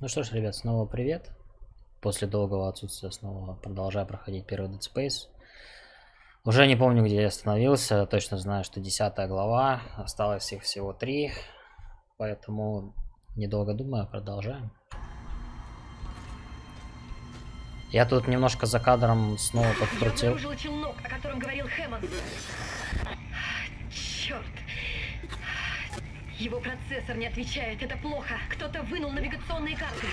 Ну что ж, ребят, снова привет. После долгого отсутствия снова продолжаю проходить первый Dead Space. Уже не помню, где я остановился. Точно знаю, что десятая глава. Осталось их всего три. Поэтому, недолго думая, продолжаем. Я тут немножко за кадром снова подкрутил. Я челнок, о котором говорил Хэммонд. Черт. Его процессор не отвечает, это плохо. Кто-то вынул навигационные карты.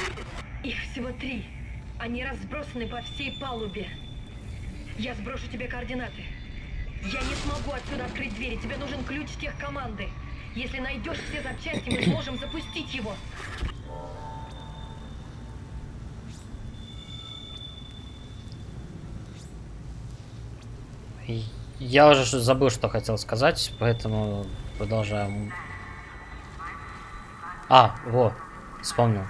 Их всего три. Они разбросаны по всей палубе. Я сброшу тебе координаты. Я не смогу отсюда открыть двери. Тебе нужен ключ тех команды. Если найдешь все запчасти, мы сможем запустить его. Я уже забыл, что хотел сказать, поэтому продолжаем а, во, вспомнил.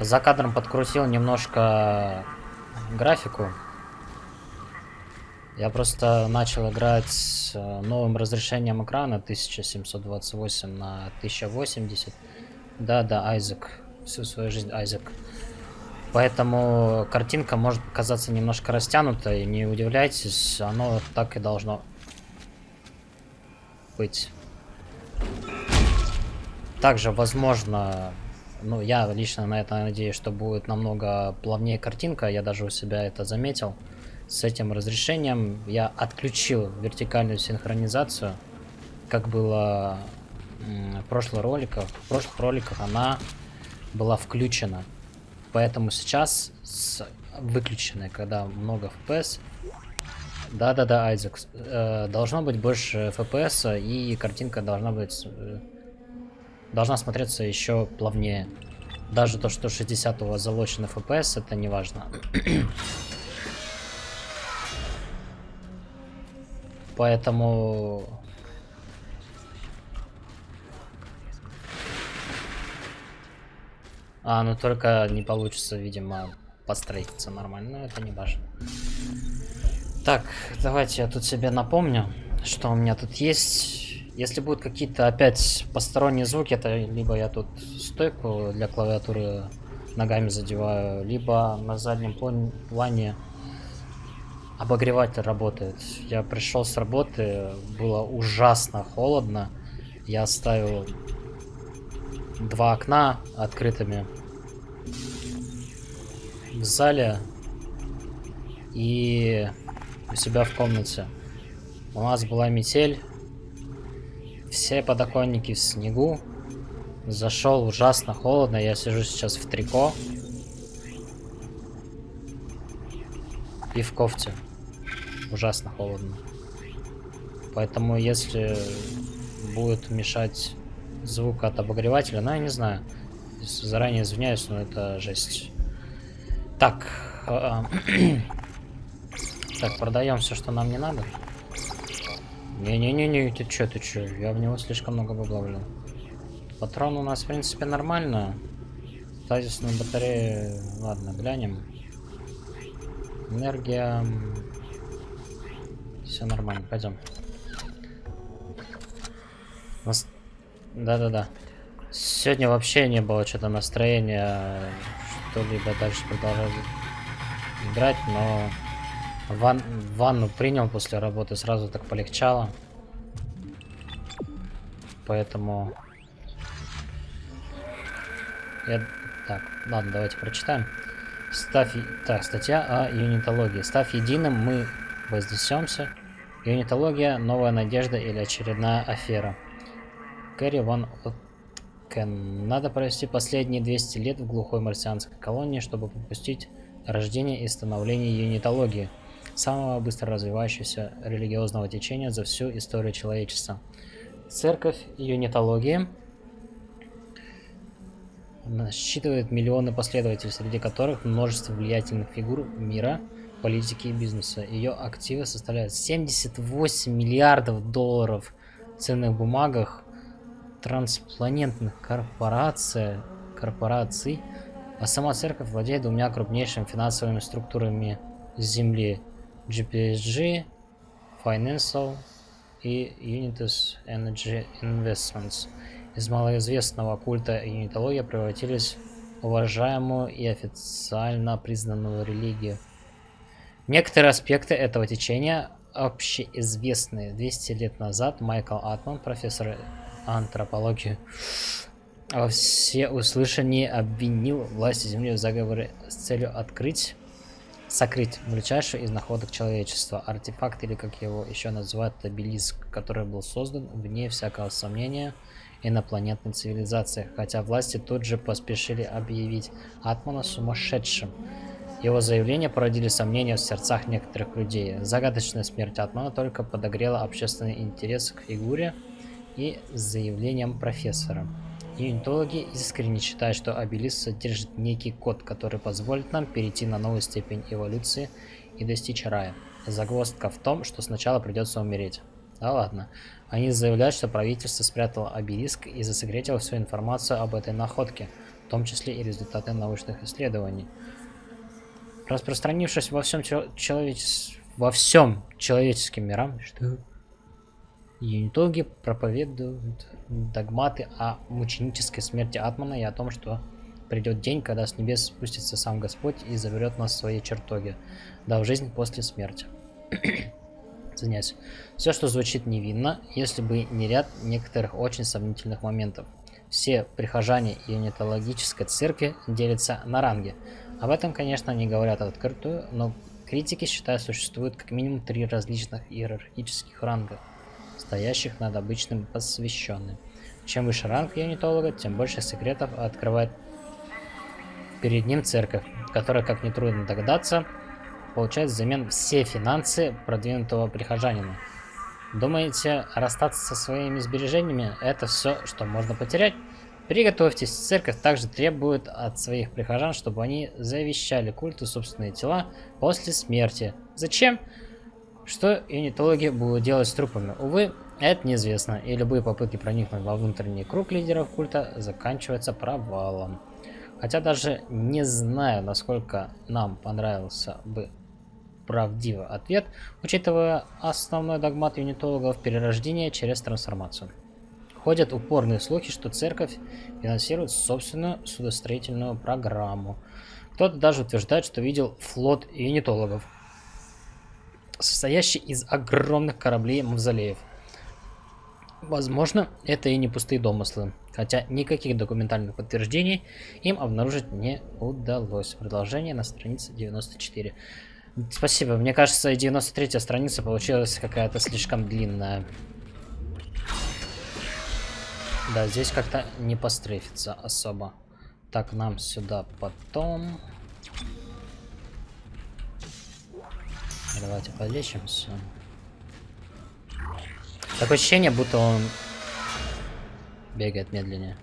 За кадром подкрутил немножко графику. Я просто начал играть с э, новым разрешением экрана 1728 на 1080. Да-да, Айзек. Всю свою жизнь Айзек. Поэтому картинка может казаться немножко растянутой. Не удивляйтесь, оно так и должно быть. Также, возможно, ну, я лично на это надеюсь, что будет намного плавнее картинка. Я даже у себя это заметил. С этим разрешением я отключил вертикальную синхронизацию, как было в прошлых роликах. В прошлых роликах она была включена. Поэтому сейчас с выключенной, когда много FPS, да-да-да, Айзек, э, должно быть больше FPS, и картинка должна быть э, должна смотреться еще плавнее. Даже то, что 60 у вас залочен FPS, это не важно. Поэтому... А, ну только не получится, видимо, построиться нормально, но это не важно. Так, давайте я тут себе напомню, что у меня тут есть. Если будут какие-то опять посторонние звуки, это либо я тут стойку для клавиатуры ногами задеваю, либо на заднем плане обогреватель работает. Я пришел с работы, было ужасно холодно. Я оставил два окна открытыми в зале и у себя в комнате. У нас была метель, все подоконники в снегу. Зашел ужасно холодно. Я сижу сейчас в трико. И в кофте. Ужасно холодно. Поэтому если будет мешать звук от обогревателя, ну я не знаю. Заранее извиняюсь, но это жесть. Так. А, так, продаем все, что нам не надо. Не-не-не-не, ты чё, ты чё? Я в него слишком много бабла влил. Патрон у нас, в принципе, нормально. Тазисную батарею... Ладно, глянем. Энергия... Все нормально, пойдем. Нас... Да-да-да. Сегодня вообще не было что-то настроения что-либо дальше продолжать играть, но Ван... Ванну принял после работы, сразу так полегчало. Поэтому... Я... Так, ладно, давайте прочитаем. Ставь... Так, статья о юнитологии. Став единым, мы вознесемся. Юнитология, новая надежда или очередная афера. Кэрри Ван Откен. Надо провести последние 200 лет в глухой марсианской колонии, чтобы попустить рождение и становление юнитологии самого быстро развивающегося религиозного течения за всю историю человечества. Церковь юнитологии насчитывает миллионы последователей, среди которых множество влиятельных фигур мира, политики и бизнеса. Ее активы составляют 78 миллиардов долларов в ценных бумагах, транспланетных корпораций, корпораций, а сама церковь владеет двумя крупнейшими финансовыми структурами Земли GPSG, Financial и Unitus Energy Investments. Из малоизвестного культа и юнитология превратились уважаемую и официально признанную религию. Некоторые аспекты этого течения общеизвестны. 200 лет назад Майкл Атман, профессор антропологии, во всеуслышание обвинил власти Земли в заговоре с целью открыть, сокрыть величайший из находок человечества, артефакт или как его еще называют, обелиск, который был создан, вне всякого сомнения, инопланетной цивилизации, хотя власти тут же поспешили объявить Атмана сумасшедшим. Его заявления породили сомнения в сердцах некоторых людей. Загадочная смерть Атмана только подогрела общественный интерес к фигуре и заявлениям профессора. Юнитологи искренне считают, что обелиск содержит некий код, который позволит нам перейти на новую степень эволюции и достичь рая. Загвоздка в том, что сначала придется умереть. Да ладно. Они заявляют, что правительство спрятало обелиск и засекретило всю информацию об этой находке, в том числе и результаты научных исследований. Распространившись во всем человечес... во всем человеческим мирам, что юнитологи проповедуют догматы о мученической смерти Атмана и о том, что придет день, когда с небес спустится сам Господь и заберет нас в свои чертоги, дав жизнь после смерти. Извиняюсь. Все, что звучит невинно, если бы не ряд некоторых очень сомнительных моментов. Все прихожане юнитологической церкви делятся на ранги. Об этом, конечно, не говорят открытую, но критики считают, существует как минимум три различных иерархических ранга, стоящих над обычным посвященным. Чем выше ранг юнитолога, тем больше секретов открывает перед ним церковь, которая, как нетрудно догадаться, получает взамен все финансы продвинутого прихожанина. Думаете, расстаться со своими сбережениями – это все, что можно потерять? Приготовьтесь, церковь также требует от своих прихожан, чтобы они завещали культу собственные тела после смерти. Зачем? Что юнитологи будут делать с трупами? Увы, это неизвестно, и любые попытки проникнуть во внутренний круг лидеров культа заканчиваются провалом. Хотя даже не знаю, насколько нам понравился бы правдивый ответ, учитывая основной догмат юнитологов перерождения через трансформацию. Ходят упорные слухи, что церковь финансирует собственную судостроительную программу. Кто-то даже утверждает, что видел флот юнитологов, состоящий из огромных кораблей-мавзолеев. Возможно, это и не пустые домыслы, хотя никаких документальных подтверждений им обнаружить не удалось. Продолжение на странице 94. Спасибо. Мне кажется, 93 страница получилась какая-то слишком длинная. Да, здесь как-то не пострефится особо. Так, нам сюда потом. Давайте полечимся. Такое ощущение, будто он бегает медленнее.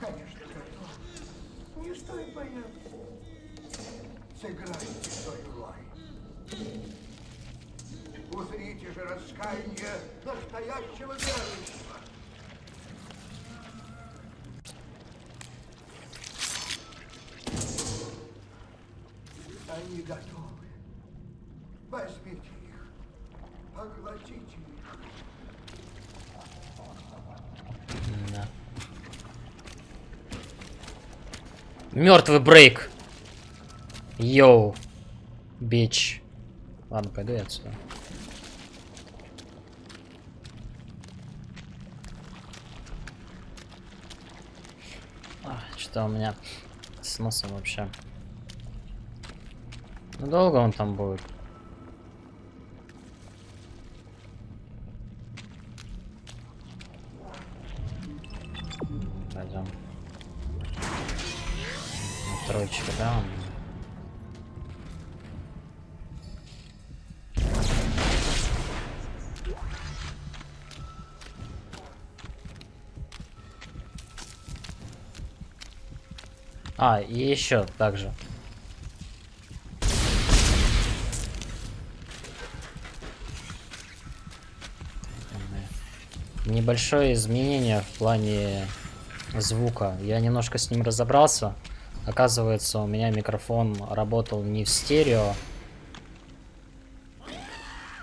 Конечно, готовы. Не стоит бояться. Сыграйте свою роль. Узрите же раскаяние настоящего верующего. Они готовы. Возьмите их. Поглотите их. Да. Мертвый брейк. Йоу. Бич. Ладно, пойду я отсюда. А, что у меня с носом вообще? Ну долго он там будет? Настройчика, да? А, и еще также. небольшое изменение в плане звука. Я немножко с ним разобрался. Оказывается, у меня микрофон работал не в стерео,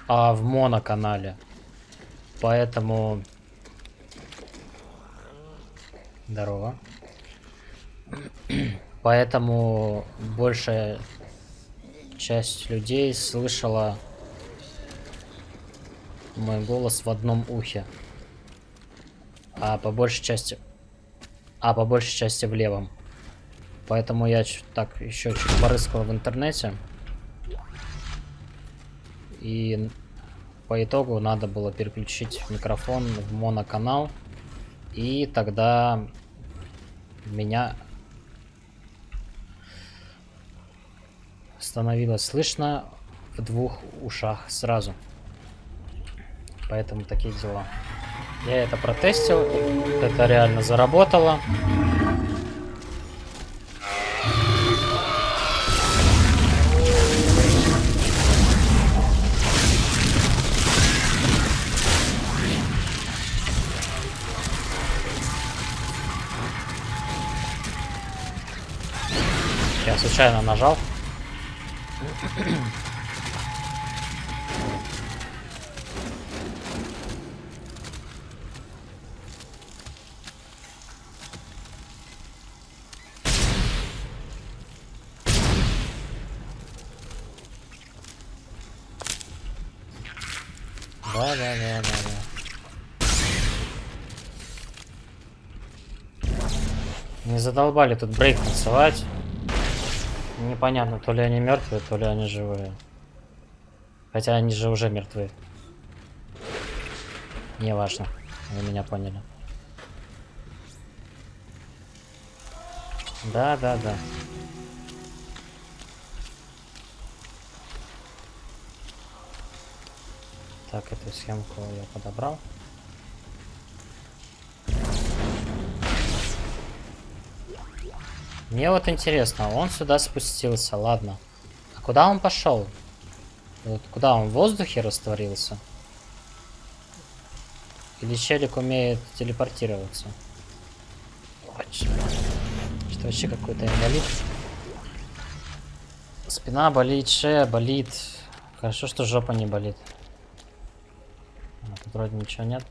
а в моноканале. Поэтому... Здорово. Поэтому большая часть людей слышала мой голос в одном ухе. А по большей части... А по большей части в левом. Поэтому я так еще чуть порыскал в интернете. И по итогу надо было переключить микрофон в моноканал. И тогда меня становилось слышно в двух ушах сразу. Поэтому такие дела. Я это протестил, это реально заработало. Я случайно нажал. Да, да, да, да, да. Не задолбали тут брейк танцевать. Непонятно, то ли они мертвые, то ли они живые. Хотя они же уже мертвы. Не важно. Вы меня поняли. Да, да, да. Так, эту схемку я подобрал. Мне вот интересно, он сюда спустился, ладно. А куда он пошел? Вот куда он в воздухе растворился? Или челик умеет телепортироваться? Что вообще какой-то инвалид? Спина болит, шея болит. Хорошо, что жопа не болит. А, тут вроде ничего нет.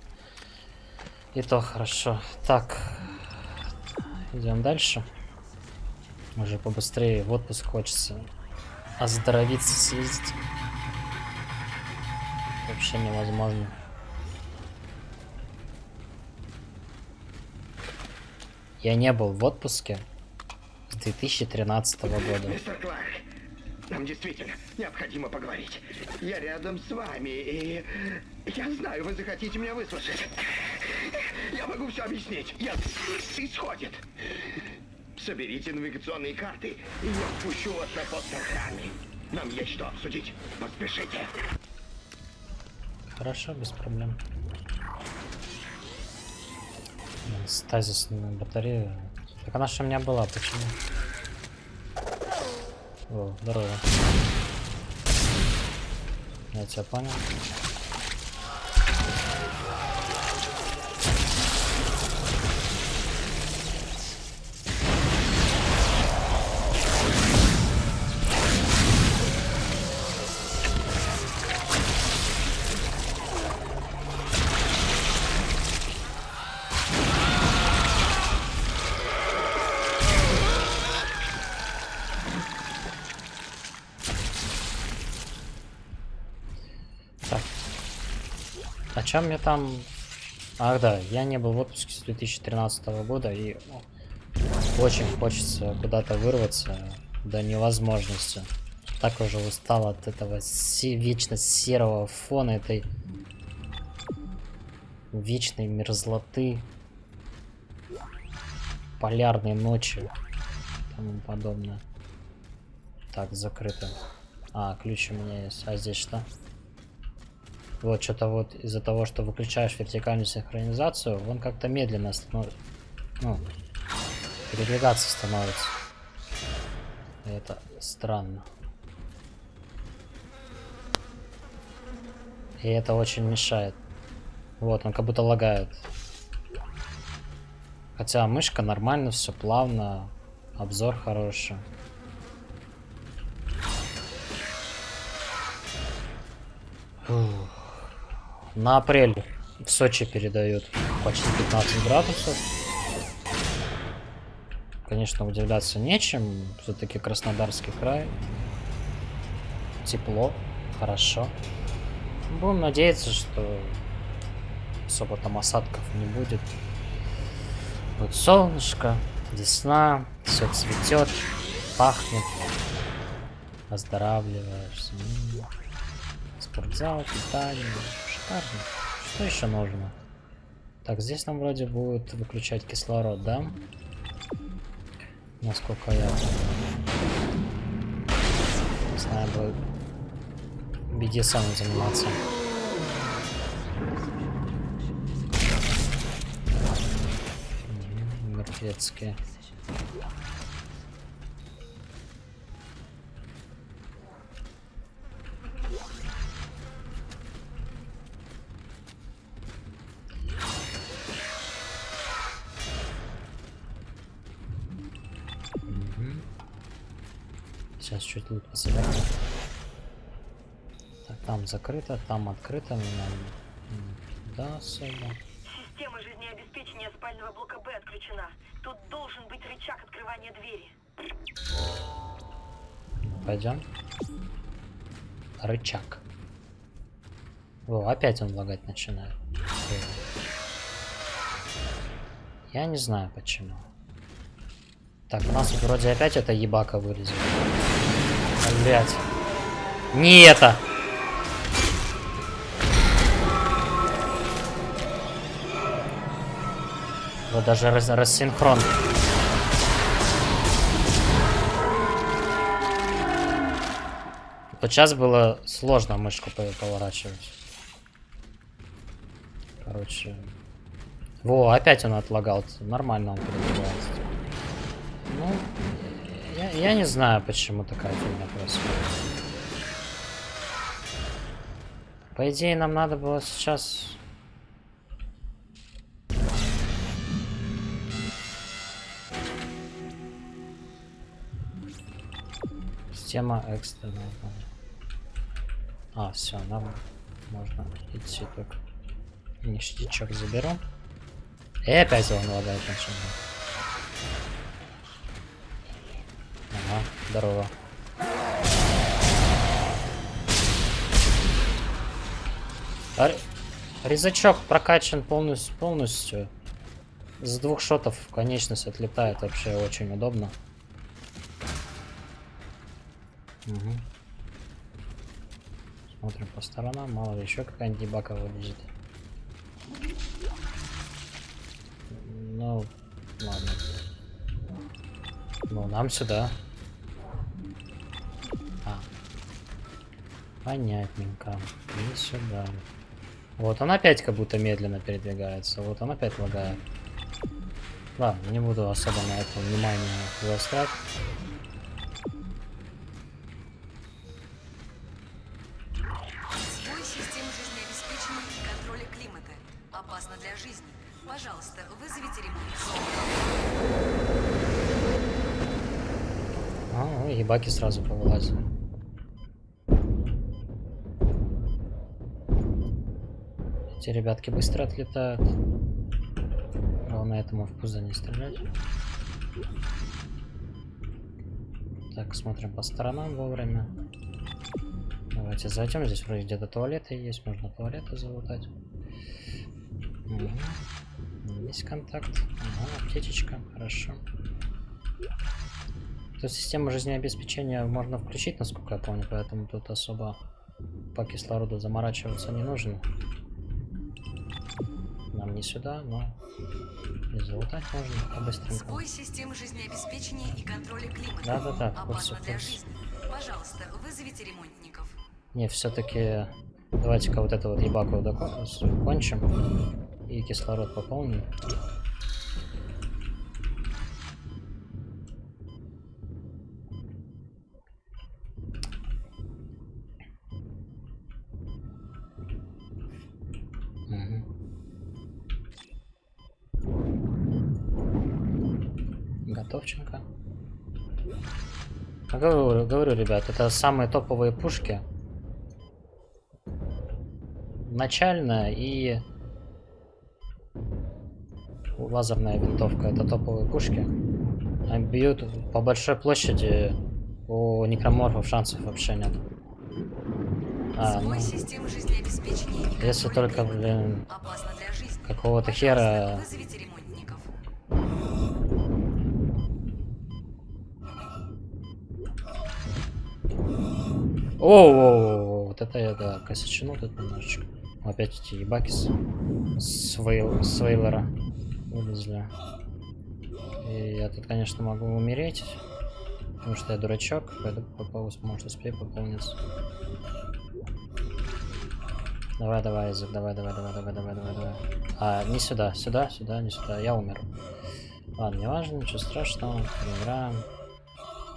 И то хорошо. Так. Идем дальше. Уже побыстрее в отпуск хочется оздоровиться, съездить. Вообще невозможно. Я не был в отпуске с 2013 года. Мистер Кларк, нам действительно необходимо поговорить. Я рядом с вами, и я знаю, вы захотите меня выслушать. Я могу все объяснить. Я исходит. Соберите навигационные карты, и я впущу вас на пост. Нам есть что обсудить. Поспешите. Хорошо, без проблем. Стазисную батарею. Так она же у меня была, почему? О, здорово. Я тебя понял. Чем я там... Ах да, я не был в отпуске с 2013 года и очень хочется куда-то вырваться до невозможности. Так уже устал от этого се вечно серого фона, этой вечной мерзлоты, полярной ночи и тому подобное. Так, закрыто. А, ключ у меня есть. А здесь что? Вот, что-то вот из-за того, что выключаешь вертикальную синхронизацию, он как-то медленно становится. Ну, передвигаться становится. И это странно. И это очень мешает. Вот, он как будто лагает. Хотя мышка нормально, все плавно. Обзор хороший. Фух. На апрель в Сочи передают почти 15 градусов. Конечно, удивляться нечем. Все-таки Краснодарский край. Тепло, хорошо. Будем надеяться, что особо там осадков не будет. Вот солнышко, весна, все цветет, пахнет, оздоравливаешься. М, Спортзал, питание, шикарно. Что еще нужно? Так, здесь нам вроде будет выключать кислород, да? Насколько я не знаю, бы BDSM заниматься. Мертвецкие. Лут пособираем. Так, там закрыто, там открыто. Нам да, особо. Система жизнеобеспечения спального блока Б отключена. Тут должен быть рычаг открывания двери. Пойдем. Рычаг. О, опять он лагать начинает. Я не знаю почему. Так, у нас тут вроде опять эта ебака вылезет. Блять. Не это! Вот даже раз рассинхрон. Вот сейчас было сложно мышку по- поворачивать. Короче. Во, опять он отлагал. Нормально он передвигается. Я, не знаю, почему такая фигня происходит. По идее, нам надо было сейчас... Система экстренная. А, все, нам можно идти только. Ништячок заберу. И опять он лагает начинает. Ага, здорово. А ре- Резачок прокачан полностью, полностью. С двух шотов конечность отлетает вообще очень удобно. Мгм. Смотрим по сторонам, мало ли еще какая-нибудь дебака вылезет. Ну, ладно. Ну, нам сюда. Понятненько. И сюда. Вот он опять как будто медленно передвигается. Вот он опять лагает. Ладно, не буду особо на это внимание заострять. А, ну, ебаки сразу повылазили. Эти ребятки быстро отлетают. Главное этому в пузо не стрелять. Так, смотрим по сторонам вовремя. Давайте зайдем. Здесь вроде где-то туалеты есть. Можно туалеты залутать. Есть контакт. Ага, аптечечка. Хорошо. Тут систему жизнеобеспечения можно включить, насколько я помню, поэтому тут особо по кислороду заморачиваться не нужно. Не сюда, но и залутать можно побыстренько. Сбой систем жизнеобеспечения и контроля климата. Да-да-да, курсе. жизни. Пожалуйста, вызовите ремонтников. Не, все-таки давайте-ка вот это вот ебаку доко- с- кончим и кислород пополним. Говорю, говорю, ребят, это самые топовые пушки. Начальная и лазерная винтовка. Это топовые пушки. Они бьют по большой площади. У некроморфов шансов вообще нет. А, ну, если только, блин, какого-то хера О, вот это я, да, косячину тут немножечко. Опять эти ебаки с, с, вейл- с Вейлора вылезли. И я тут, конечно, могу умереть. Потому что я дурачок. Пойду попался, может успею пополниться. Давай, давай, Изик, давай, давай, давай, давай, давай, давай, давай. А, не сюда, сюда, сюда, не сюда. Я умер. Ладно, не важно, ничего страшного. Проиграем.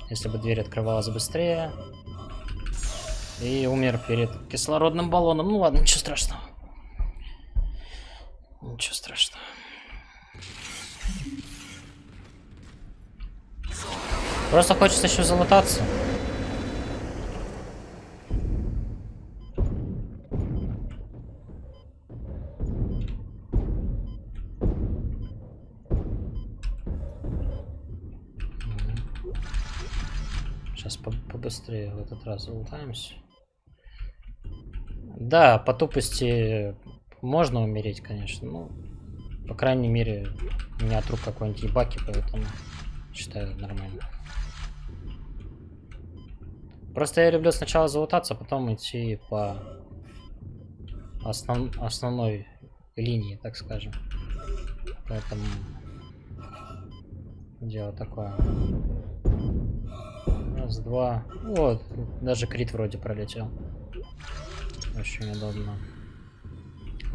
Если бы дверь открывалась быстрее, и умер перед кислородным баллоном. Ну ладно, ничего страшного. Ничего страшного. Просто хочется еще залутаться. Сейчас побыстрее в этот раз залутаемся. Да, по тупости можно умереть, конечно. Ну, по крайней мере, у меня от рук какой-нибудь ебаки, поэтому считаю нормально. Просто я люблю сначала залутаться, а потом идти по основ- основной линии, так скажем. Поэтому дело такое. Раз, два. Вот, даже крит вроде пролетел. Очень удобно.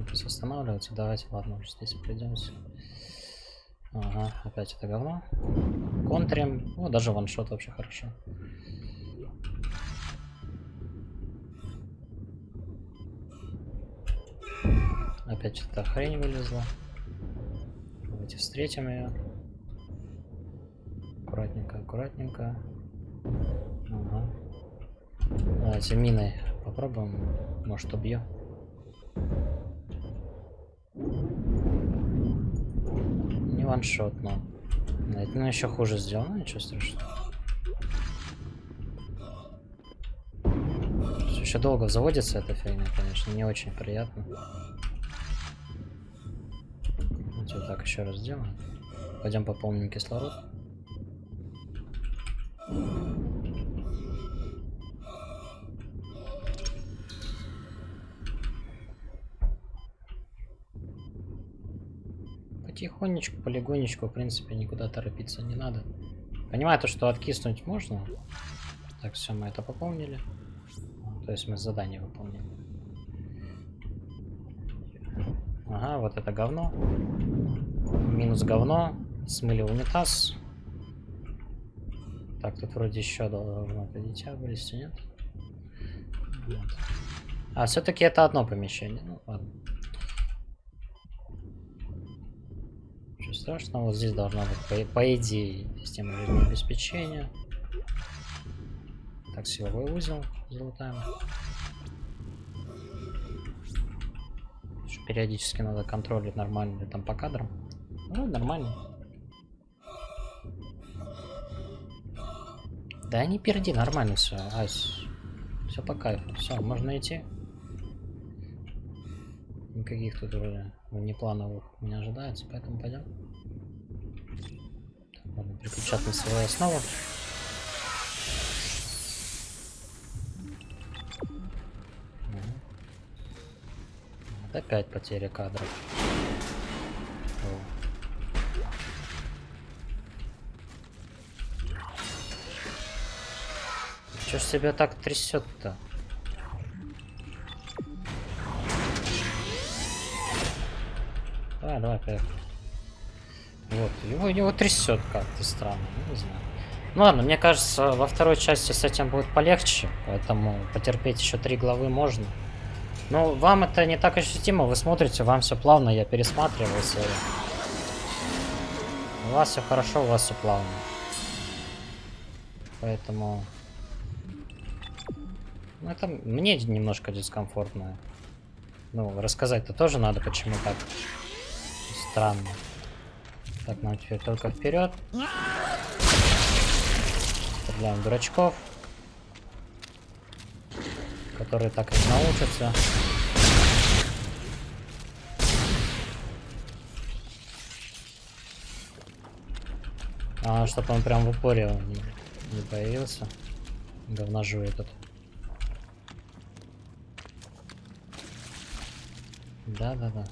Сейчас останавливается. Давайте, ладно, уже здесь придемся. Ага, опять это говно. Контрим. О, даже ваншот вообще хорошо. Опять эта хрень вылезла. Давайте встретим ее. Аккуратненько, аккуратненько. Ага. Давайте миной попробуем. Может убью. Не ваншот, но. Это ну, еще хуже сделано, ничего страшного. Еще долго заводится эта фигня, конечно, не очень приятно. Давайте вот так еще раз сделаем. Пойдем пополним кислород. Потихонечку, полигонечку, в принципе, никуда торопиться не надо. Понимаю то, что откиснуть можно. Так, все, мы это пополнили. То есть мы задание выполнили. Ага, вот это говно. Минус говно. Смыли унитаз. Так, тут вроде еще должно это дитя вылезти, нет? Нет. А, все-таки это одно помещение. Ну, ладно. Ничего страшного. Здесь должна быть, по, по идее, система жизнеобеспечения. Так, силовой узел залутаем. Периодически надо контролить, нормально там по кадрам. Ну, нормально. Да не перди, нормально все. Ась. Все по кайфу. Все, можно идти. Никаких тут вроде внеплановых не ожидается, поэтому пойдем. Так, ладно, переключать на свою основу. Опять потеря кадров. О. Чё ж себя так трясет-то? Поехали. Вот, его, его трясет как-то странно, не знаю. Ну ладно, мне кажется, во второй части с этим будет полегче, поэтому потерпеть еще три главы можно. Но вам это не так ощутимо, вы смотрите, вам все плавно, я пересматривал серию. У вас все хорошо, у вас все плавно. Поэтому... Ну, это мне немножко дискомфортно. Ну, рассказать-то тоже надо, почему так странно. Так, нам теперь только вперед. Стреляем дурачков. Которые так и научатся. А, чтобы он прям в упоре не, не появился. Говножу этот. Да-да-да.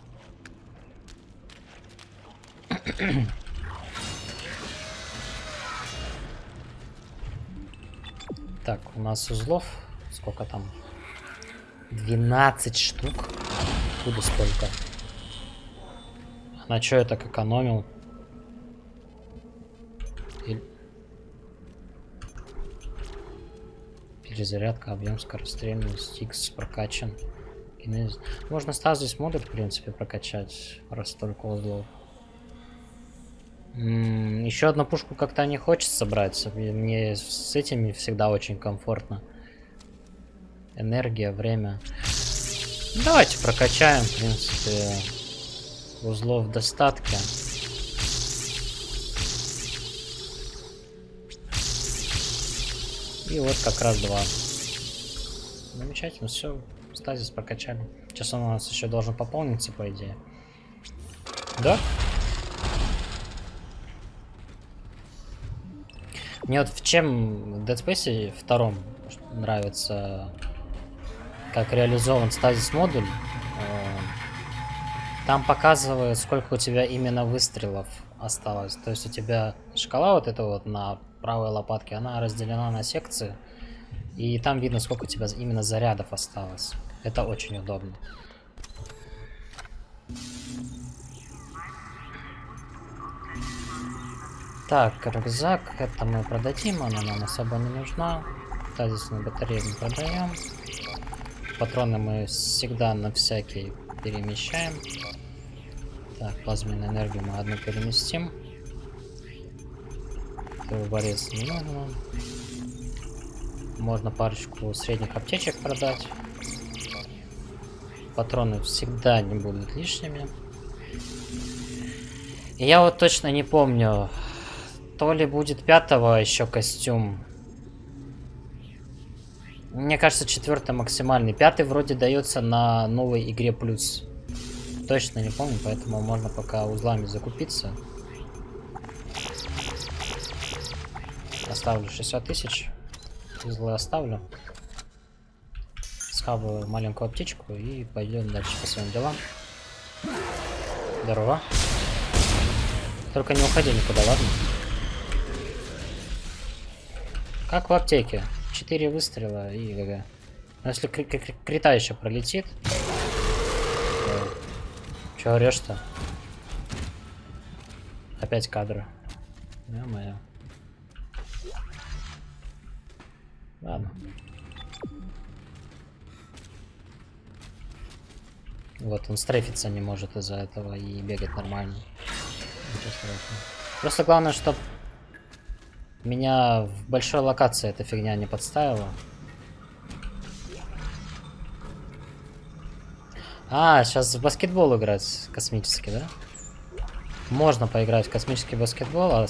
Так, у нас узлов. Сколько там? 12 штук. Откуда столько? На что я так экономил? Или... Перезарядка, объем скорострельность, X прокачан. Кинез... Можно стазис модуль, в принципе, прокачать, раз столько узлов. Еще одну пушку как-то не хочется брать. Мне с этими всегда очень комфортно. Энергия, время. Давайте прокачаем, в принципе, узлов в достатке. И вот как раз два. Замечательно, все, стазис прокачали. Сейчас он у нас еще должен пополниться, по идее. Да? Мне вот в чем Dead Space втором нравится, как реализован стазис модуль. Э, там показывает, сколько у тебя именно выстрелов осталось. То есть у тебя шкала вот эта вот на правой лопатке, она разделена на секции. И там видно, сколько у тебя именно зарядов осталось. Это очень удобно. Так, рюкзак, это мы продадим, она нам особо не нужна. Тазисную батарею мы продаем. Патроны мы всегда на всякий перемещаем. Так, плазменную энергию мы одну переместим. Борец не нужно. Можно парочку средних аптечек продать. Патроны всегда не будут лишними. я вот точно не помню, то ли будет пятого еще костюм. Мне кажется, четвертый максимальный. Пятый вроде дается на новой игре плюс. Точно не помню, поэтому можно пока узлами закупиться. Оставлю 60 тысяч. Узлы оставлю. Схаваю маленькую аптечку и пойдем дальше по своим делам. Здорово. Только не уходи никуда, ладно? Как в аптеке. Четыре выстрела и ГГ. Но если кри кри крита еще пролетит... То... Че орешь-то? Опять кадры. Ё-моё. Ладно. Вот, он стрейфиться не может из-за этого и бегать нормально. Просто главное, чтобы меня в большой локации эта фигня не подставила. А, сейчас в баскетбол играть космический, да? Можно поиграть в космический баскетбол, а...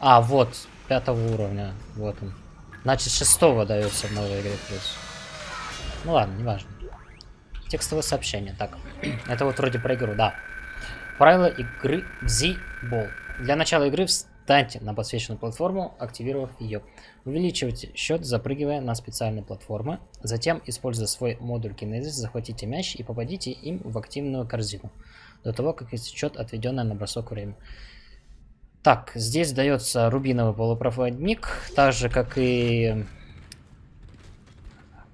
А, вот, пятого уровня. Вот он. Значит, шестого дается в новой игре плюс. Ну ладно, неважно. Текстовое сообщение. Так, это вот вроде про игру, да. Правила игры в Z-Ball. Для начала игры Встаньте на подсвеченную платформу, активировав ее. Увеличивайте счет, запрыгивая на специальные платформы. Затем, используя свой модуль кинезис, захватите мяч и попадите им в активную корзину. До того, как истечет отведенное на бросок время. Так, здесь дается рубиновый полупроводник, так же, как и...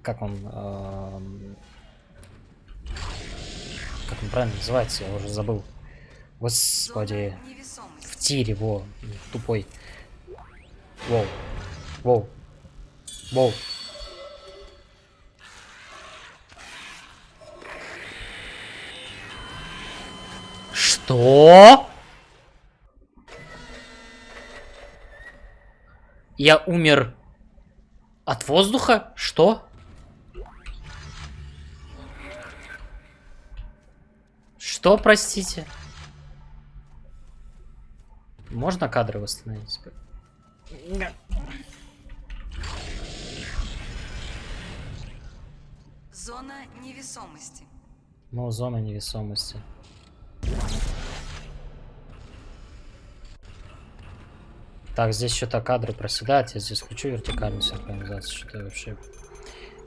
Как он... Э... Как он правильно называется, я уже забыл. Господи тире, во, тупой. Воу, воу, воу. Что? Я умер от воздуха? Что? Что, простите? Простите? Можно кадры восстановить? Зона невесомости. Ну, зона невесомости. Так, здесь что-то кадры проседают. Я здесь включу вертикальную синхронизацию. Что-то вообще...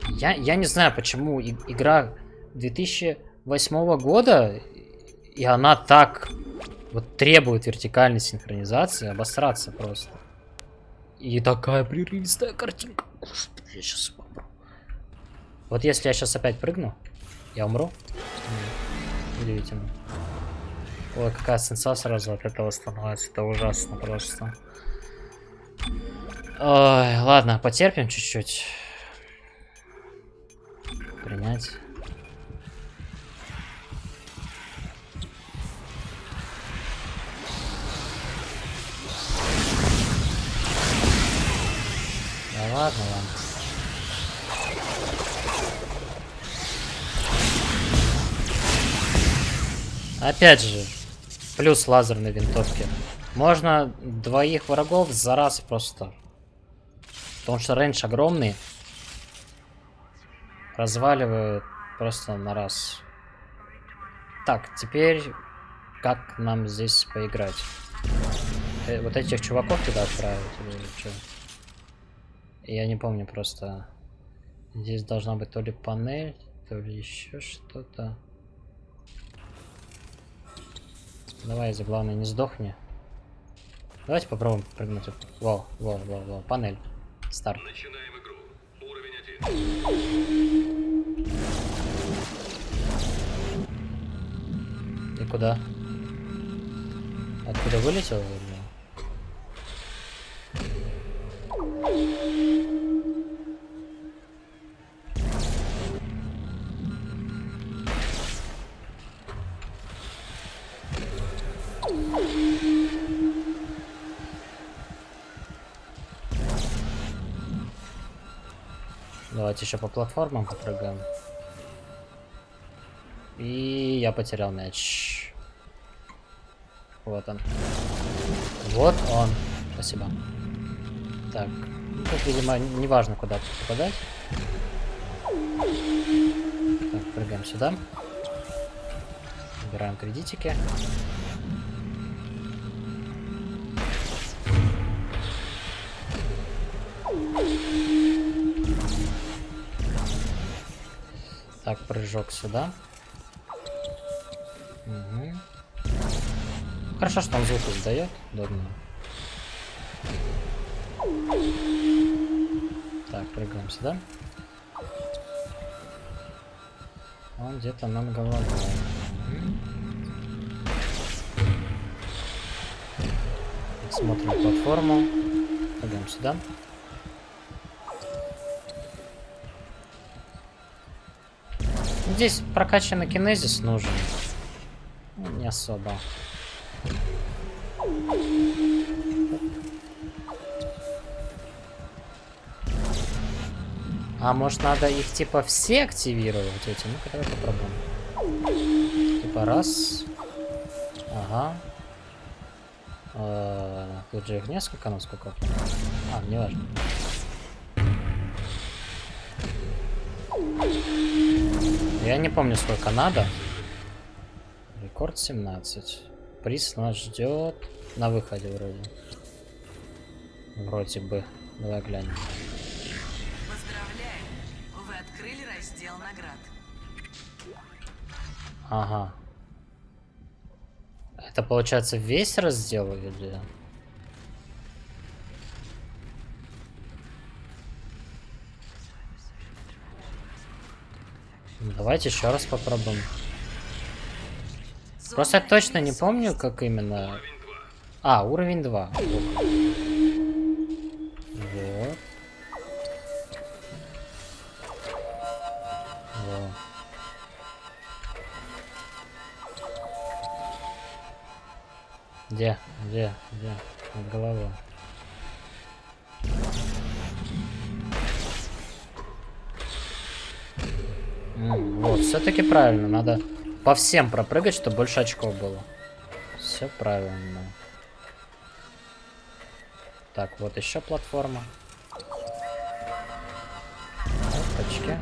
Я, я не знаю, почему и- игра 2008 года, и она так вот требует вертикальной синхронизации, обосраться просто. И такая прерывистая картинка. Господи, я сейчас умру. Вот если я сейчас опять прыгну, я умру. Удивительно. Ой, какая сенса сразу от этого становится. Это ужасно просто. Ой, ладно, потерпим чуть-чуть. Принять. Ладно, ладно. Опять же, плюс лазерной винтовки. Можно двоих врагов за раз просто. Потому что рейндж огромный. Разваливает просто на раз. Так, теперь как нам здесь поиграть? Э, вот этих чуваков туда отправить или что? Я не помню просто. Здесь должна быть то ли панель, то ли еще что-то. Давай, за главное, не сдохни. Давайте попробуем прыгнуть. Во, во, во, во, панель. Старт. Начинаем игру. Уровень 1. И куда? Откуда вылетел? или? Давайте еще по платформам попрыгаем. И я потерял мяч. Вот он. Вот он. Спасибо. Так. Тут, видимо, неважно, куда попадать. Так, прыгаем сюда. Убираем кредитики. Так, прыжок сюда. Мгм. Хорошо, что он звук издает. Удобно. Так, прыгаем сюда. Он где-то над головой. Смотрим платформу. Прыгаем сюда. Здесь прокачанный кинезис нужен. Ну, Не особо. А может надо их типа все активировать эти? Ну-ка давай попробуем. Типа раз. Ага. Э, Тут же их несколько, насколько. я. А, не важно. Я не помню, сколько надо. Рекорд 17. Приз нас ждет на выходе вроде. Вроде бы. Давай глянем. Поздравляем! Вы открыли раздел наград. Ага. Это получается весь раздел или... Давайте еще раз попробуем. Просто точно не помню, как именно... Уровень 2. А, уровень 2. Вот. Во. Где? Где? Где? Над головой. Все-таки правильно. Надо по всем пропрыгать, чтобы больше очков было. Все правильно. Так, вот еще платформа. Опачки.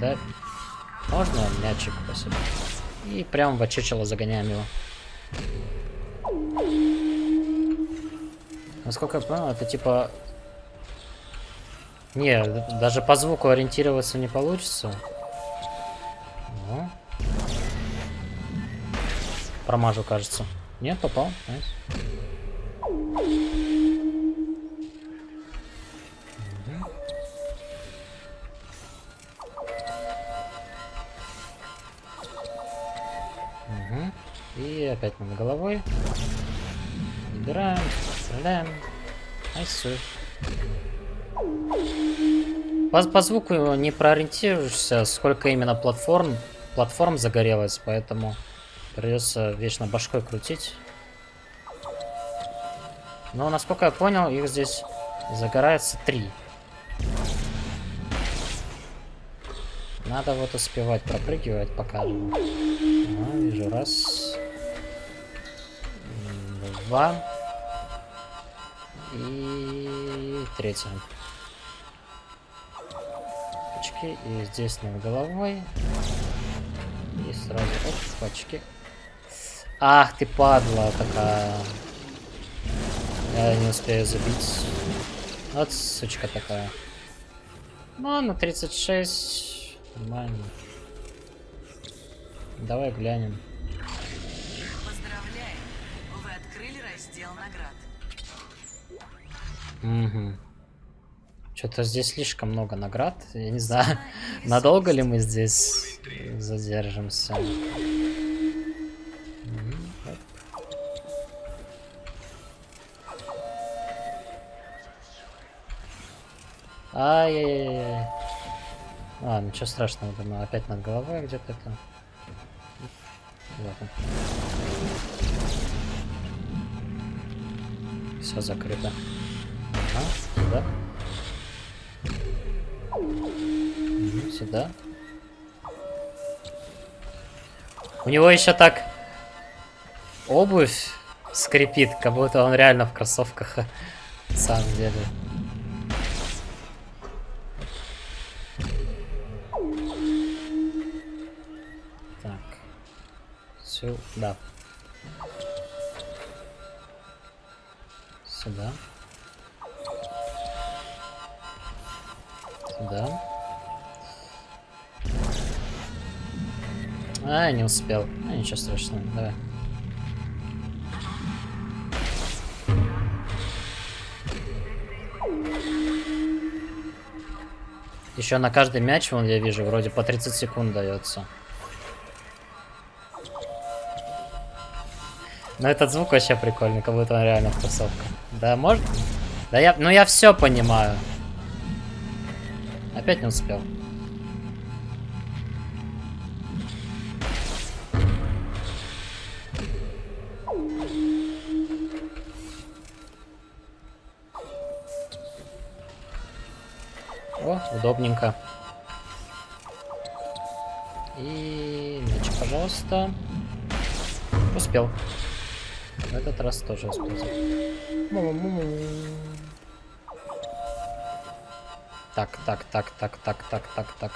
Да. Можно мячик спасибо. И прям в очечело загоняем его. Насколько я понял, это типа... Не, даже по звуку ориентироваться не получится. Промажу, кажется. Нет, попал. Nice. Мгм. И опять над головой. Убираем, стреляем. Найсу. По, по звуку не проориентируешься, сколько именно платформ, платформ загорелось, поэтому придется вечно башкой крутить. Но, насколько я понял, их здесь загорается три. Надо вот успевать пропрыгивать пока. Ага, вижу, раз. Два. И третья. Очки. И здесь над головой. И сразу оп, очки. Ах ты падла такая. Я не успею забить. Вот сучка такая. Ну, на 36. Нормально. Давай глянем. Поздравляем! Вы открыли раздел наград. Угу. Что-то здесь слишком много наград. Я не знаю, надолго ли мы здесь задержимся. Ай-яй-яй. А, ничего страшного, думаю, опять над головой где-то это. Вот. Все закрыто. Ага, сюда. Сюда. У него еще так обувь скрипит, как будто он реально в кроссовках. На самом деле. Сюда. Сюда. Сюда. А, не успел. А, ничего страшного, давай. Еще на каждый мяч, вон я вижу, вроде по 30 секунд дается. Но этот звук вообще прикольный, как будто он реально в кроссовках. Да, может? Да я, ну я все понимаю. Опять не успел. О, удобненько. И мячик, пожалуйста. Успел. В этот раз тоже. Му-му-му. Так, так, так, так, так, так, так, так.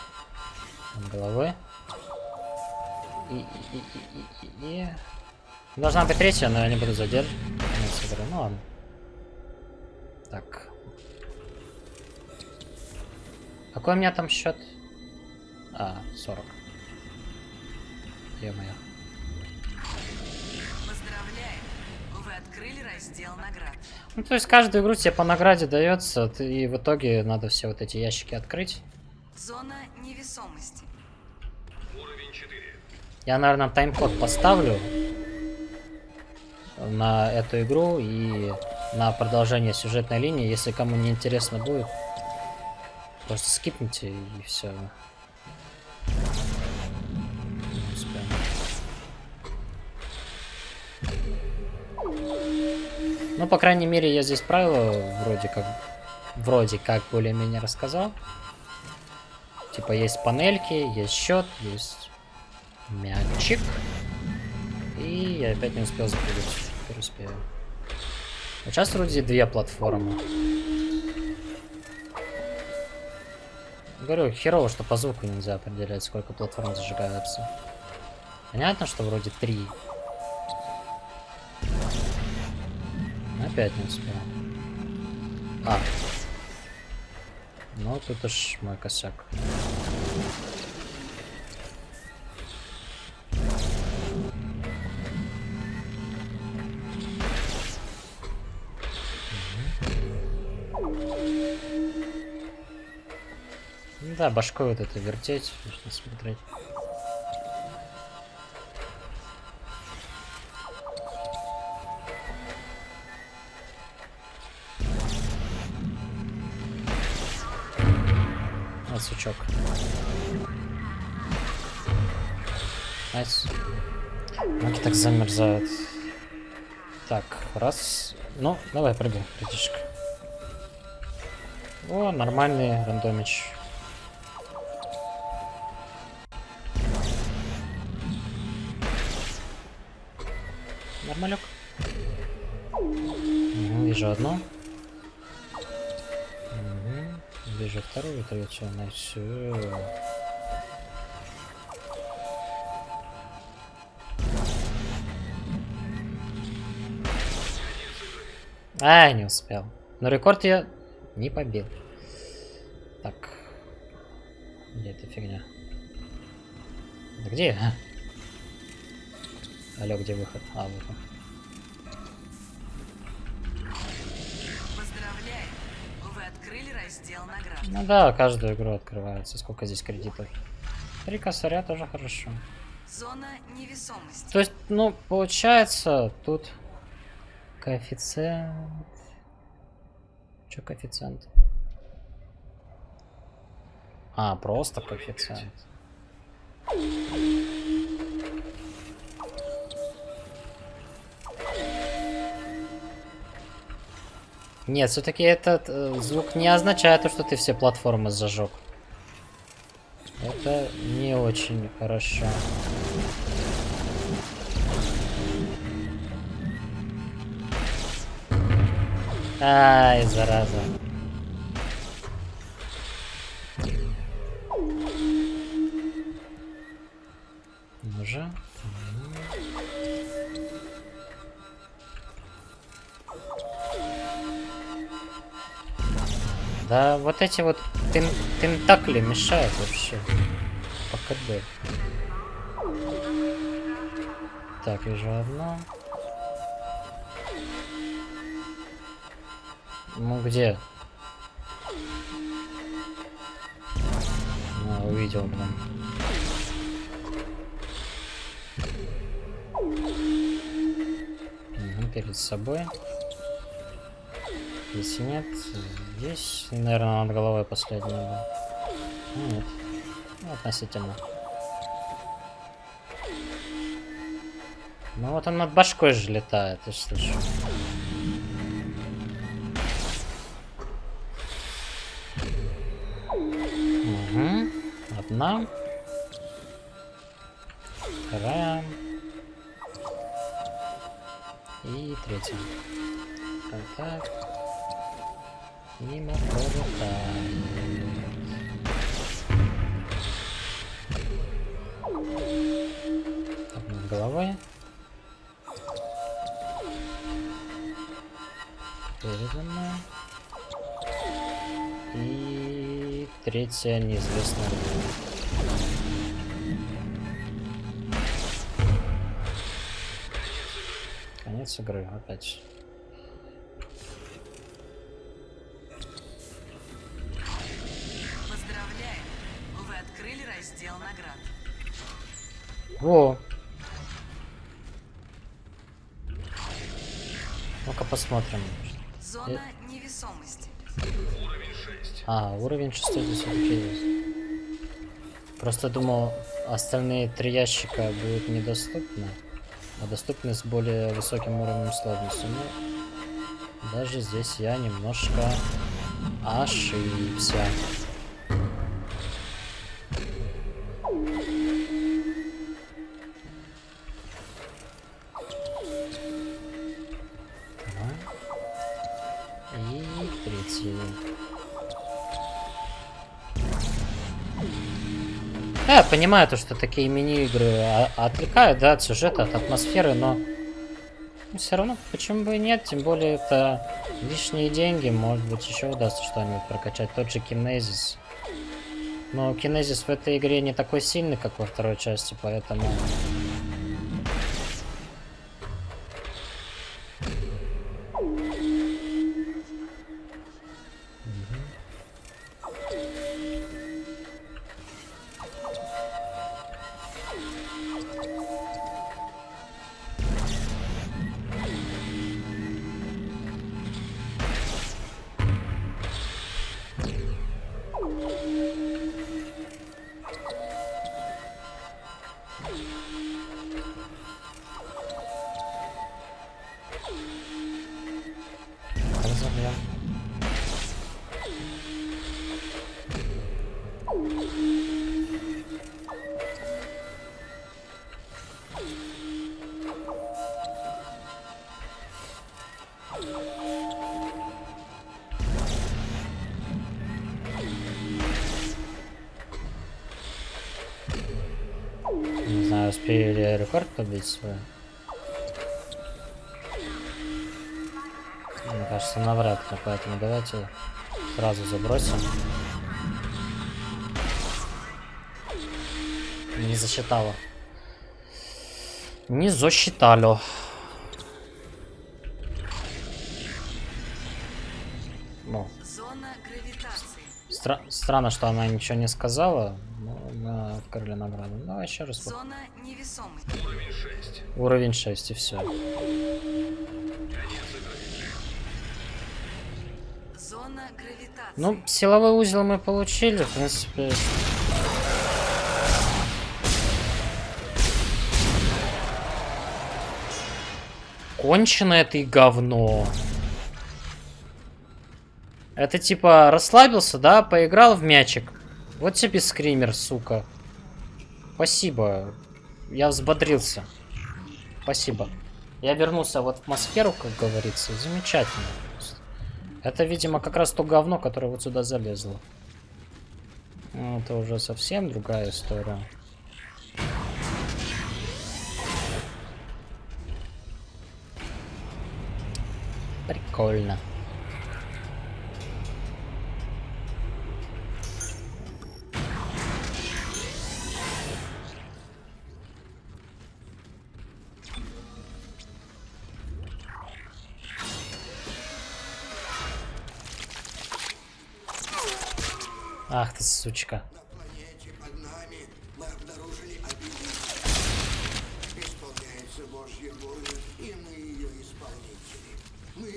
Над головой. И, и, и, и, и, и. Должна быть третья, но я не буду задерживать. Ну ладно. Так. Какой у меня там счет? А, 40. Ё-моё. Раздел наград. Ну, то есть каждую игру тебе по награде дается, и в итоге надо все вот эти ящики открыть. Зона невесомости. Уровень 4. Я, наверное, тайм-код поставлю на эту игру и на продолжение сюжетной линии. Если кому не интересно будет, просто скипните и все. Ну, по крайней мере, я здесь правила вроде как, вроде как более-менее рассказал. Типа есть панельки, есть счет, есть мячик. И я опять не успел запрыгнуть. Успею. А сейчас вроде две платформы. Говорю, херово, что по звуку нельзя определять, сколько платформ зажигаются. Понятно, что вроде три. Опять не успел. А. Ну, тут уж мой косяк. Да, башкой вот это вертеть, нужно смотреть. Замерзают. Так, раз. Ну, давай, прыгай, братишка. О, нормальный рандомич. Нормалек. Угу, вижу одну. Угу. Вижу вторую, третью, на всю. А, не успел. Но рекорд я не побил. Так. Где эта фигня? Да где? Алло, где выход? А, выход. Ну да, каждую игру открывается. Сколько здесь кредитов? Три косаря тоже хорошо. Зона невесомости. То есть, ну, получается, тут коэффициент... Че коэффициент? А, просто коэффициент. Нет, все-таки этот э, звук не означает то, что ты все платформы зажег. Это не очень хорошо. Ай, зараза. Же. Да, вот эти вот тен тентакли мешают вообще. По КД. Так, вижу одно. Ну где? А, увидел прям. Угу, перед собой. Если нет, здесь, наверное, над головой последний был. Ну, Нет. Ну, относительно. Ну вот он над башкой же летает, я слышу. Одна. Вторая. И третья. Контакт. Мимо пролетает. И третья неизвестная. Конец игры опять. уровень 659. Просто думал, остальные три ящика будут недоступны, а доступны с более высоким уровнем сложности. Но даже здесь я немножко ошибся. И третий. Я понимаю то, что такие мини-игры отвлекают, да, от сюжета, от атмосферы, но все равно, почему бы и нет, тем более это лишние деньги, может быть еще удастся что-нибудь прокачать, тот же Кинезис. Но Кинезис в этой игре не такой сильный, как во второй части, поэтому... побить свой. Мне кажется, навряд ли, поэтому давайте сразу забросим. Не засчитало. Не засчитало. Ну, стра- странно, что она ничего не сказала. Но мы открыли награду. Давай еще раз. Зона невесомой. Уровень 6. Уровень 6 и все. Ну, силовой узел мы получили, в принципе. Кончено это и говно. Это типа расслабился, да, поиграл в мячик. Вот тебе скример, сука. Спасибо. Я взбодрился. Спасибо. Я вернулся вот в атмосферу, как говорится. Замечательно. Это, видимо, как раз то говно, которое вот сюда залезло. Это уже совсем другая история. Прикольно.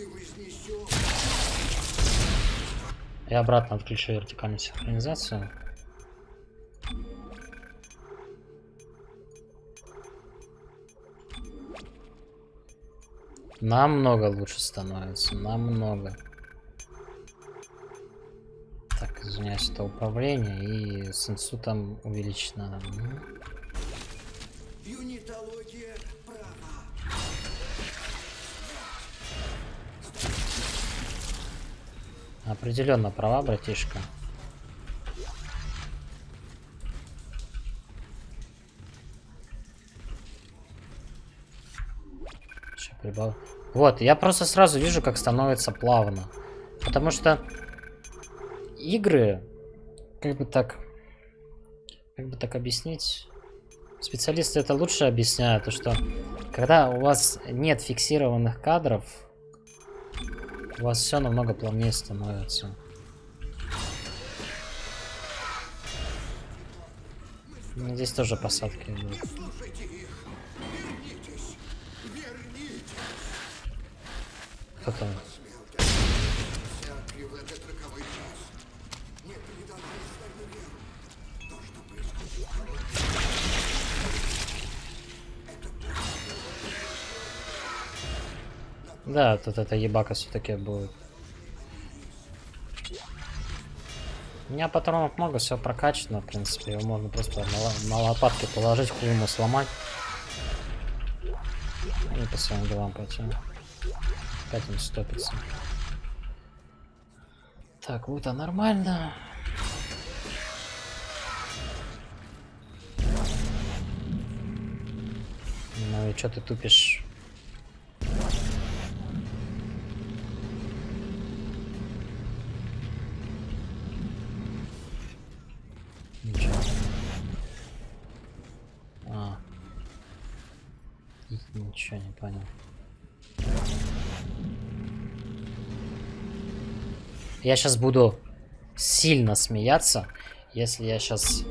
Вознесем Я обратно отключу вертикальную синхронизацию. Намного лучше становится, намного. Извиняюсь, это управление и с инсутом увеличено. М. юнитология права. Определенно права, братишка. Ща прибав- Вот, я просто сразу вижу, как становится плавно. Потому что игры, как бы так, как бы так объяснить, специалисты это лучше объясняют, то что когда у вас нет фиксированных кадров, у вас все намного плавнее становится. Здесь тоже посадки идут. Кто там? Да, тут эта ебака все-таки будет. У меня патронов много, все прокачано, в принципе. Его можно просто на, на лопатки положить, хуй ему сломать. И по своим делам пойти. Опять он стопится. Так, вот, а нормально. Ну и что ты тупишь? Ничего. А. И Ничего не понял. Я сейчас буду сильно смеяться, если я сейчас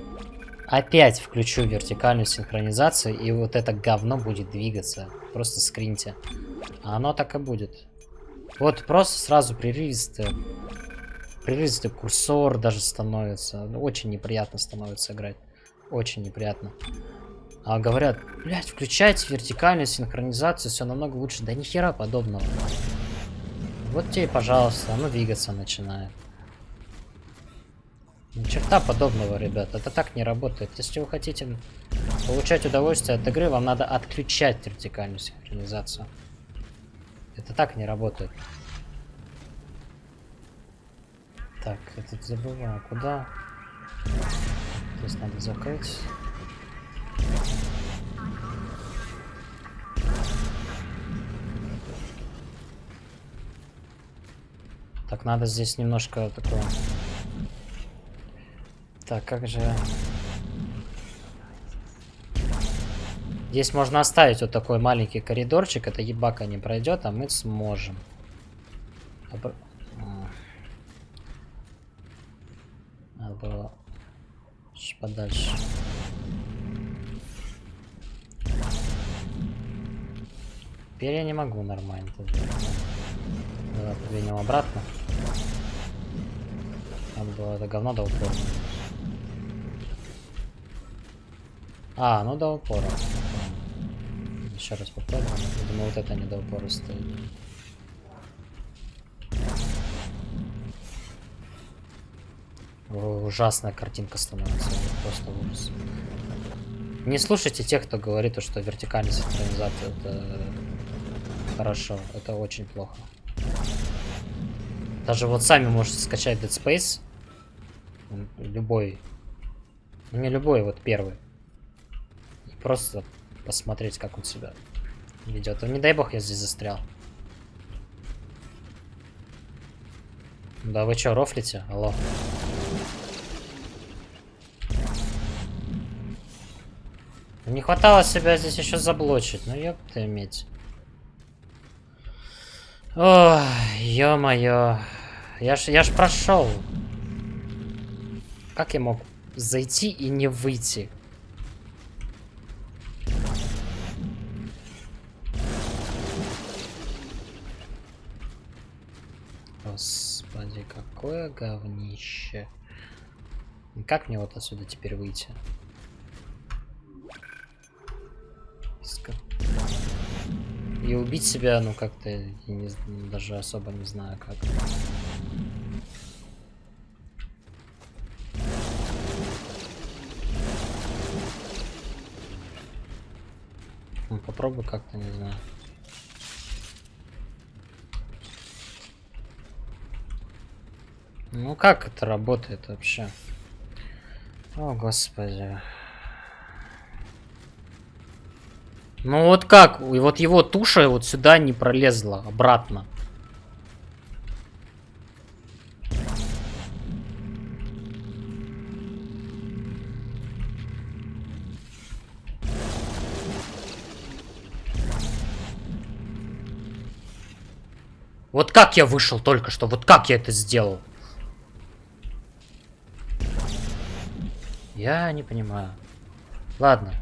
опять включу вертикальную синхронизацию, и вот это говно будет двигаться. Просто скриньте. А оно так и будет. Вот просто сразу прерывистый, прерывистый курсор даже становится. Ну, Очень неприятно становится играть. Очень неприятно. А говорят, блядь, включайте вертикальную синхронизацию, все намного лучше. Да ни хера подобного. Вот тебе, пожалуйста, оно двигаться начинает. Ни черта подобного, ребят. Это так не работает. Если вы хотите получать удовольствие от игры, вам надо отключать вертикальную синхронизацию. Это так не работает. Так, это забываю. Куда? Здесь надо закрыть. Так, надо здесь немножко такое... Так, как же... Здесь можно оставить вот такой маленький коридорчик. Это ебака не пройдет, а мы сможем. Обр-. Надо было подальше. Теперь я не могу нормально. Давай подвинем обратно. Надо было это говно до упора. А, ну до упора. Еще раз попробуем. Думаю, вот это не до упора стоит. Ужасная картинка становится. Просто ужас. Не слушайте тех, кто говорит, что вертикальная синхронизация это хорошо. Это очень плохо. Даже вот сами можете скачать Dead Space. Любой. Ну, не любой, вот первый. И просто посмотреть, как он себя ведет. Ну, не дай бог, я здесь застрял. Да вы чё, рофлите? Алло. Не хватало себя здесь еще заблочить. Ну ёб ты медь. Ой, ё-моё. Я ж, я ж прошел. Как я мог зайти и не выйти? Господи, какое говнище. Как мне вот отсюда теперь выйти? И убить себя, ну как-то даже особо не знаю как. Ну, попробуй как-то, не знаю. Ну как это работает вообще? О, господи. Ну вот как? И вот его туша вот сюда не пролезла обратно. Вот как я вышел только что? Вот как я это сделал? Я не понимаю. Ладно.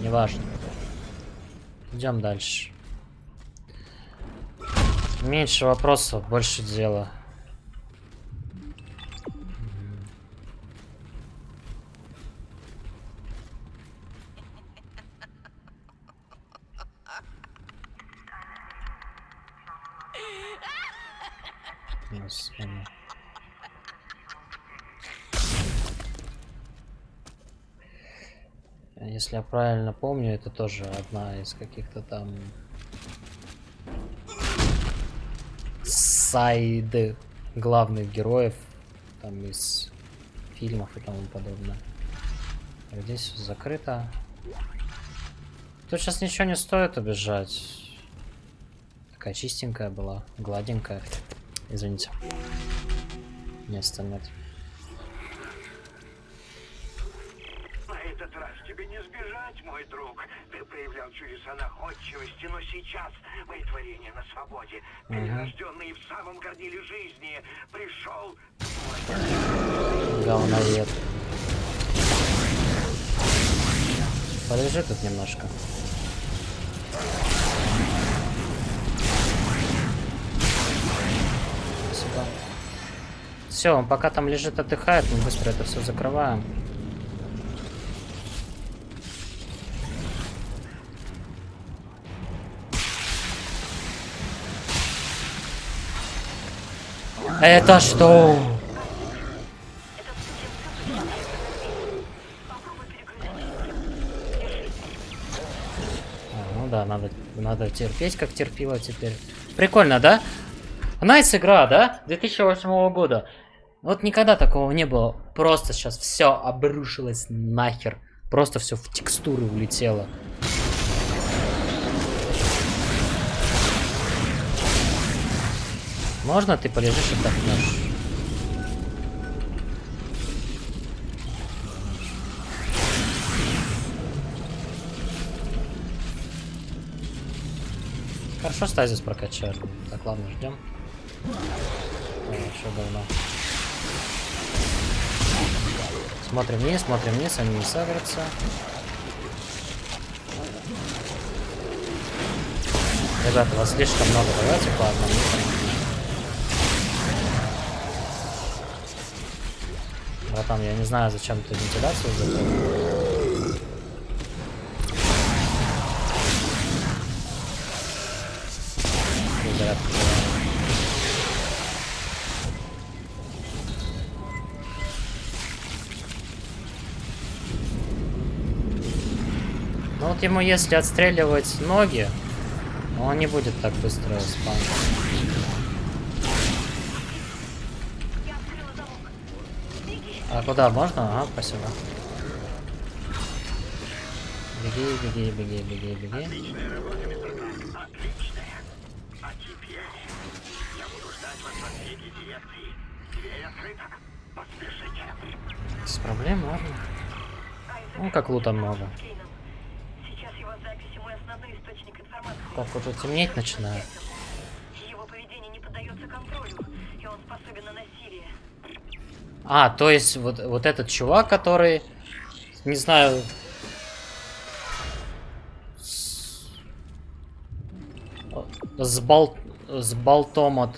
Неважно. Идем дальше. Меньше вопросов, больше дела. Господи. Если я правильно помню, это тоже одна из каких-то там сайд главных героев там из фильмов и тому подобное. Здесь всё закрыто. Тут сейчас ничего не стоит убежать. Такая чистенькая была, гладенькая. Извините. Места нет. Этот раз тебе не сбежать, мой друг. Ты проявлял чудеса находчивости, но сейчас мои творения на свободе. Перерожденные в самом горниле жизни. Пришел Говноед. Полежи тут немножко. Все, он пока там лежит, отдыхает, мы быстро это все закрываем. Это что? А, ну да, надо, надо терпеть, как терпила теперь. Прикольно, да? Nice игра, да? 2008 года. Вот никогда такого не было. Просто сейчас все обрушилось нахер. Просто все в текстуры улетело. Можно ты полежишь и отдохнешь? Хорошо стазис прокачали. Так, ладно, ждем. Что говно. Смотрим вниз, смотрим вниз, они не сагрятся. Ребята, вас слишком много, давайте по одному. Братан, я не знаю, зачем ты вентиляцию закрыл. Ну вот ему если отстреливать ноги, он не будет так быстро спамить. А куда можно? Ага, спасибо. Беги, беги, беги, беги, беги. Отличная работа, мистер Грант. Отличная. А теперь я буду ждать вас в отсеке дирекции. Дверь открыта. Поспешите. Без проблем, ладно. Ну, как лута много. Сейчас его записи мой основной источник информации. Так, уже темнеть начинает. Его поведение не поддается контролю, и он способен на насилие. А, то есть вот, вот этот чувак, который, не знаю... С, с, бол, с болтом от...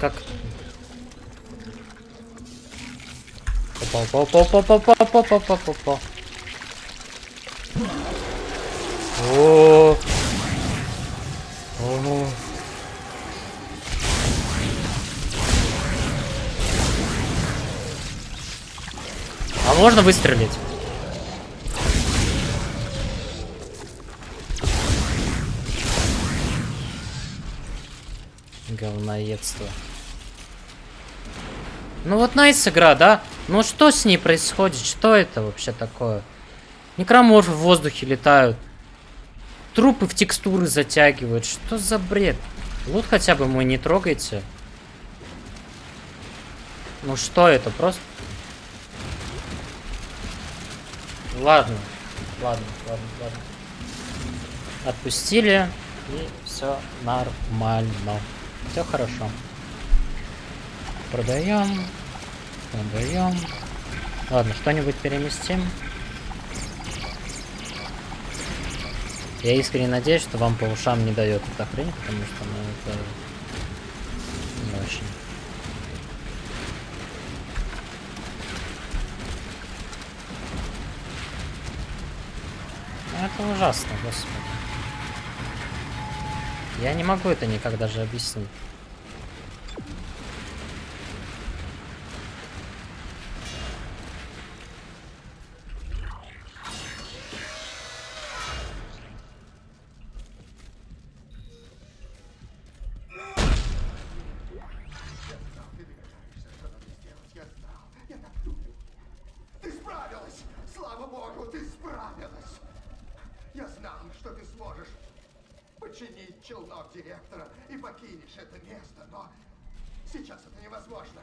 Как... Опа, опа, опа, опа, опа, опа, опа, опа, опа. О, О. А можно выстрелить? Говноедство. Ну вот найс игра, да? Ну что с ней происходит? Что это вообще такое? Некроморфы в воздухе летают. Трупы в текстуры затягивают. Что за бред? Лут хотя бы мой не трогайте. Ну что это? Просто... Ладно. Ладно, ладно, ладно. Отпустили. И все нормально. Все хорошо. Продаем. Продаем. Ладно, что-нибудь переместим. Я искренне надеюсь, что вам по ушам не дает эта хрень, потому что ну, это не очень. Ну, это ужасно, господи. Я не могу это никак даже объяснить. починить челнок директора и покинешь это место, но сейчас это невозможно.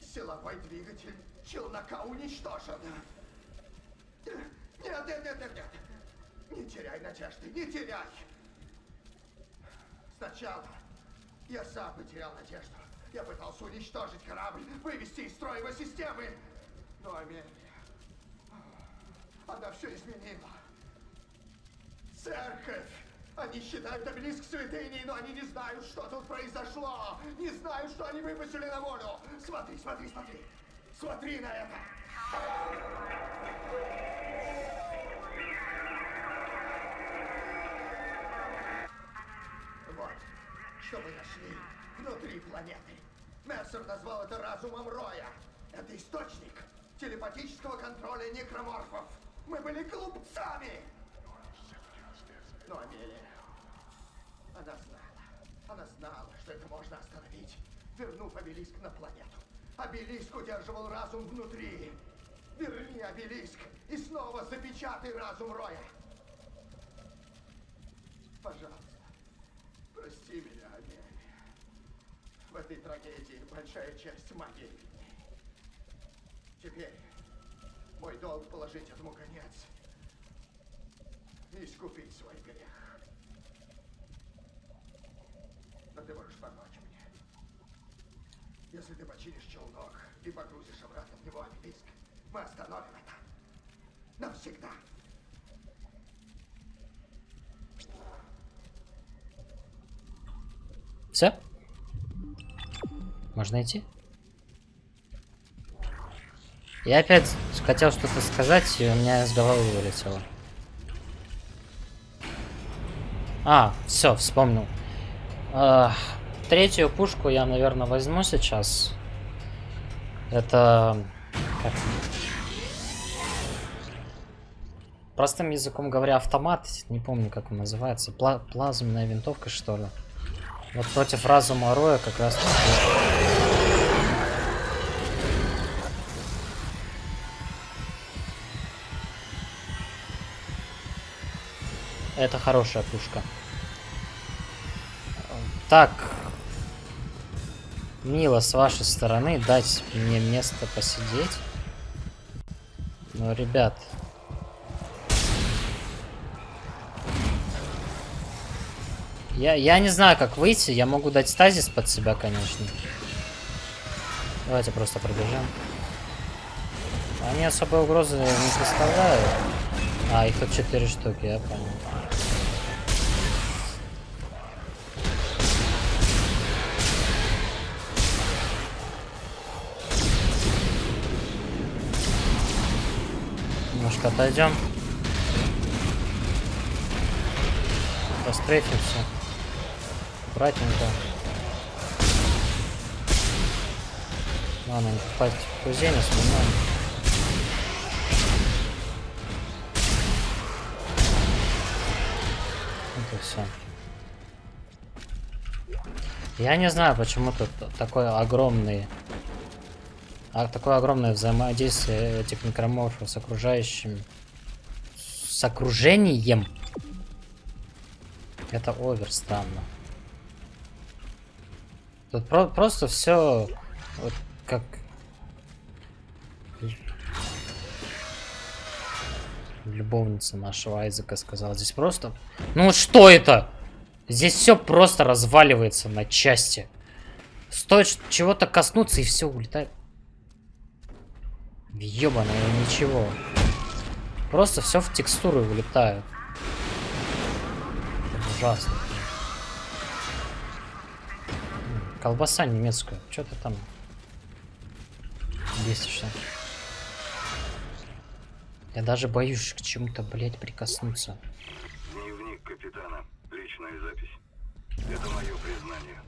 Силовой двигатель челнока уничтожен. Нет, нет, нет, нет, нет. Не теряй надежды, не теряй. Сначала я сам потерял надежду. Я пытался уничтожить корабль, вывести из строя его системы. Но Амелия, она все изменила. Церковь! Они считают обелиск святыней, но они не знают, что тут произошло. Не знают, что они выпустили на волю. Смотри, смотри, смотри. Смотри на это. Вот, что мы нашли внутри планеты. Мессер назвал это разумом Роя. Это источник телепатического контроля некроморфов. Мы были глупцами. Но Амелия, она знала. Она знала, что это можно остановить, вернув обелиск на планету. Обелиск удерживал разум внутри. Верни обелиск и снова запечатай разум Роя. Пожалуйста, прости меня. В этой трагедии большая часть магии. Теперь мой долг положить этому конец и искупить свой грех. Но ты можешь помочь мне. Если ты починишь челнок и погрузишь обратно в него обелиск, мы остановим это. Навсегда. Все? Можно идти? Я опять хотел что-то сказать, и у меня с головы вылетело. А, все, вспомнил. А, третью пушку я, наверное, возьму сейчас. Это... Как? Простым языком говоря, автомат. Не помню, как он называется. Пла плазменная винтовка, что ли. Вот против разума Роя как раз... Это хорошая пушка. Так. Мило с вашей стороны дать мне место посидеть. Но, ребят... Я, я не знаю, как выйти. Я могу дать стазис под себя, конечно. Давайте просто пробежим. Они особой угрозы не представляют. А, их тут 4 штуки, я понял. Немножко отойдем. Пострейфимся. Аккуратненько. Ладно, не попасть в кузень, остальное. Это все. Я не знаю, почему тут такой огромный... А такое огромное взаимодействие этих некроморфов с окружающим... С окружением. Это овер странно. Тут про просто все вот как любовница нашего Айзека сказала. Здесь просто... Ну что это? Здесь все просто разваливается на части. Стоит чего-то коснуться и все улетает. Ёбаное ничего. Просто все в текстуры вылетает. Ужасно. Колбаса немецкая. Что ты там бесишься? Я даже боюсь к чему-то, блядь, прикоснуться. Дневник капитана. Личная запись. Это мое признание.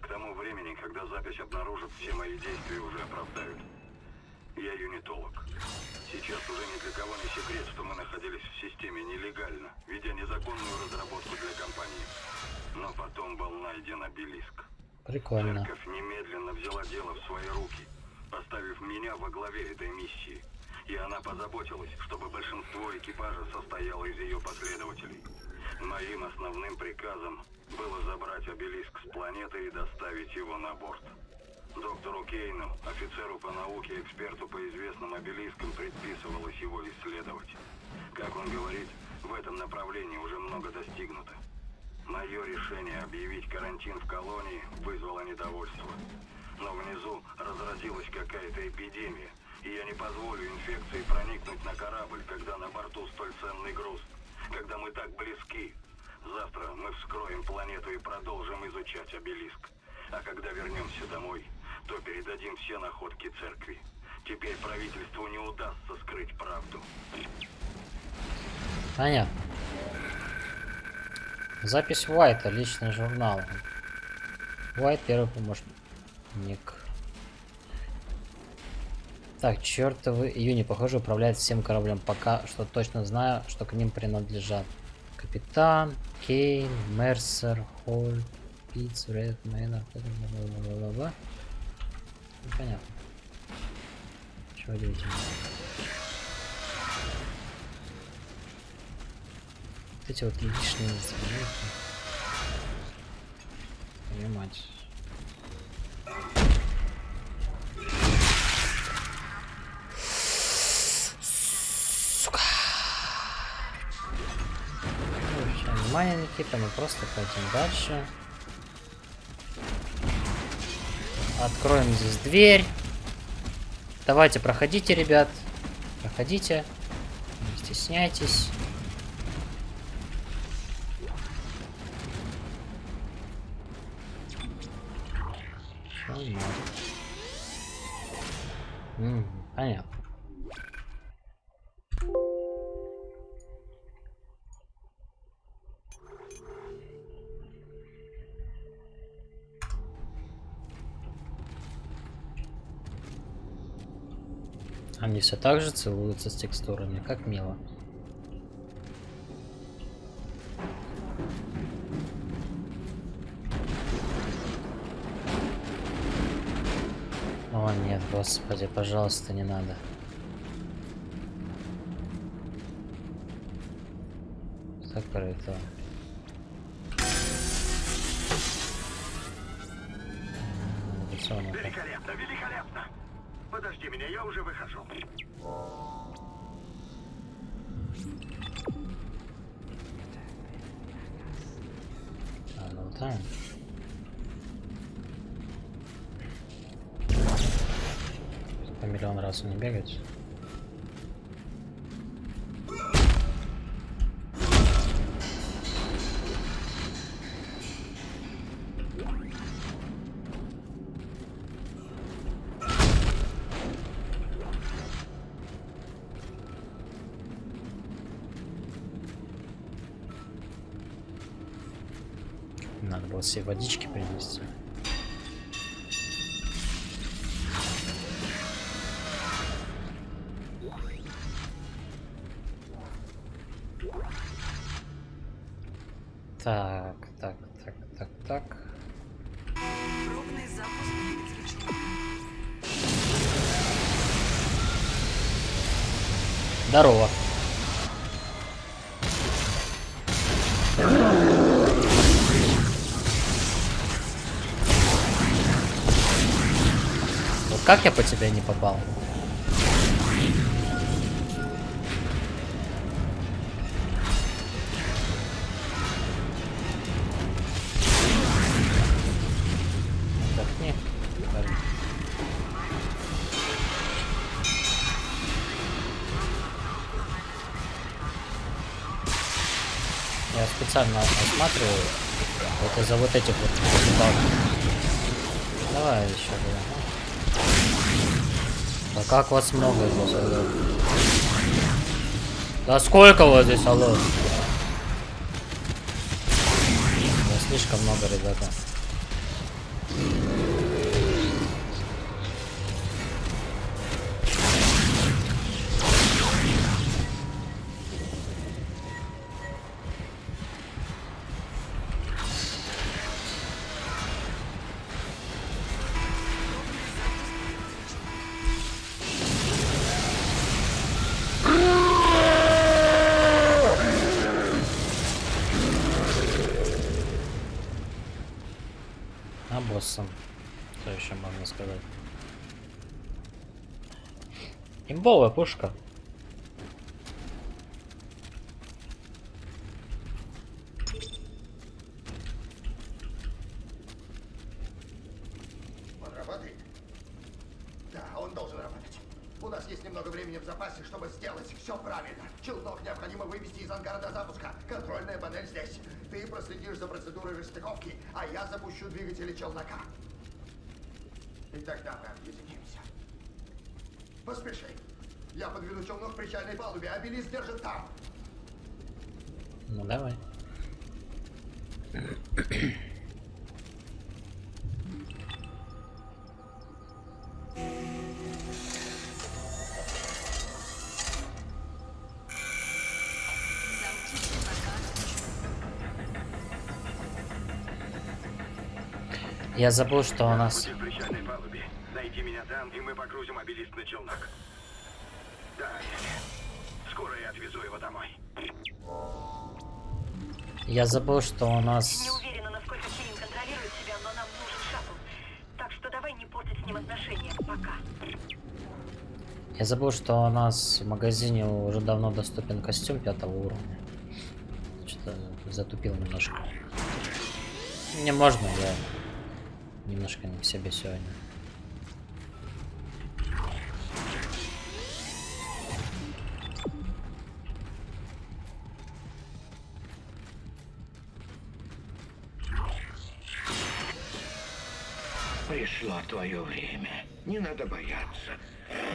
К тому времени, когда запись обнаружит, все мои действия уже оправдают. Я юнитолог. Сейчас уже ни для кого не секрет, что мы находились в системе нелегально, ведя незаконную разработку для компании. Но потом был найден обелиск. Прикольно. Церковь немедленно взяла дело в свои руки, поставив меня во главе этой миссии. И она позаботилась, чтобы большинство экипажа состояло из ее последователей. Моим основным приказом было забрать обелиск с планеты и доставить его на борт. Доктору Кейну, офицеру по науке, эксперту по известным обелискам, предписывалось его исследовать. Как он говорит, в этом направлении уже много достигнуто. Мое решение объявить карантин в колонии вызвало недовольство. Но внизу разразилась какая-то эпидемия, и я не позволю инфекции проникнуть на корабль, когда на борту столь ценный груз, когда мы так близки. Завтра мы вскроем планету и продолжим изучать обелиск. А когда вернемся домой, то передадим все находки церкви. Теперь правительству не удастся скрыть правду. Понятно. Запись Уайта, личный журнал. Уайт первый помощник. Так, чертовы июни, похоже, управляет всем кораблем. Пока что точно знаю, что к ним принадлежат. Капитан, Кейн, Мерсер, Холл, Питц, Ред, Мейнер, бла-бла-бла-бла-бла. Непонятно. Чего удивительного. Вот эти вот лишние звуки. Понимать. Сука. Не внимания Никита, мы просто пойдем дальше. Откроем здесь дверь. Давайте, проходите, ребят. Проходите. Не стесняйтесь. Все так же целуются с текстурами, как мило. О нет, господи, пожалуйста, не надо. Закрыто. Раз не бегать. Надо было себе водички принести. Так. Здорово. Вот как я по тебе не попал? Из-за вот этих вот балок. Давай еще да. Да как вас много здесь, алло? Да сколько вас здесь, алло? Да слишком много, ребята. Он работает? Да, он должен работать. У нас есть немного времени в запасе, чтобы сделать все правильно. Челнок необходимо вывести из ангара до запуска. Контрольная панель здесь. Ты проследишь за процедурой расстыковки, а я запущу двигатели челнока. И тогда мы объединимся. Поспеши. Я подведу челнок к причальной палубе, а Белис держит там. Ну давай. Я забыл, что у нас... В. Найди меня там, и мы погрузим обелиск на челнок. Скоро я отвезу его домой. Я забыл, что у Не нас... уверена, насколько Кирин контролирует себя, но нам нужен шаттл. Так что давай не портить с ним отношения. Пока. Я забыл, что у нас в магазине уже давно доступен костюм пятого уровня. Что-то затупил немножко. Не можно, я немножко не в себе сегодня. Твое время. Не надо бояться.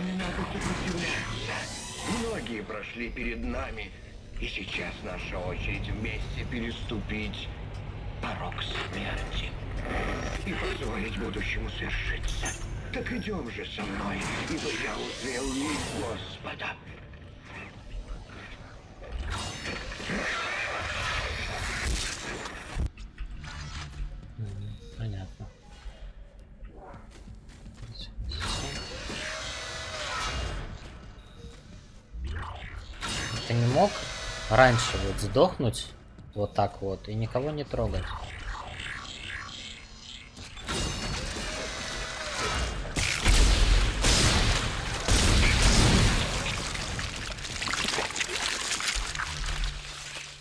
Не надо сопротивляться. Многие прошли перед нами. И сейчас наша очередь вместе переступить порог смерти. И позволить будущему свершиться. Так идем же со мной, ибо я узрел лик Господа. Раньше вот сдохнуть вот так вот и никого не трогать?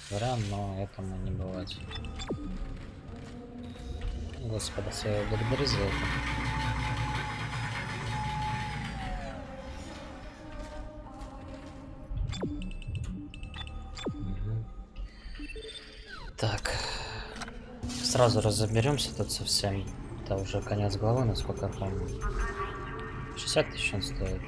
Зря, но этому не бывать. Господа, я благодарю за это. Так. Сразу разоберемся тут совсем. Это уже конец главы, насколько я помню. 60 тысяч он стоит.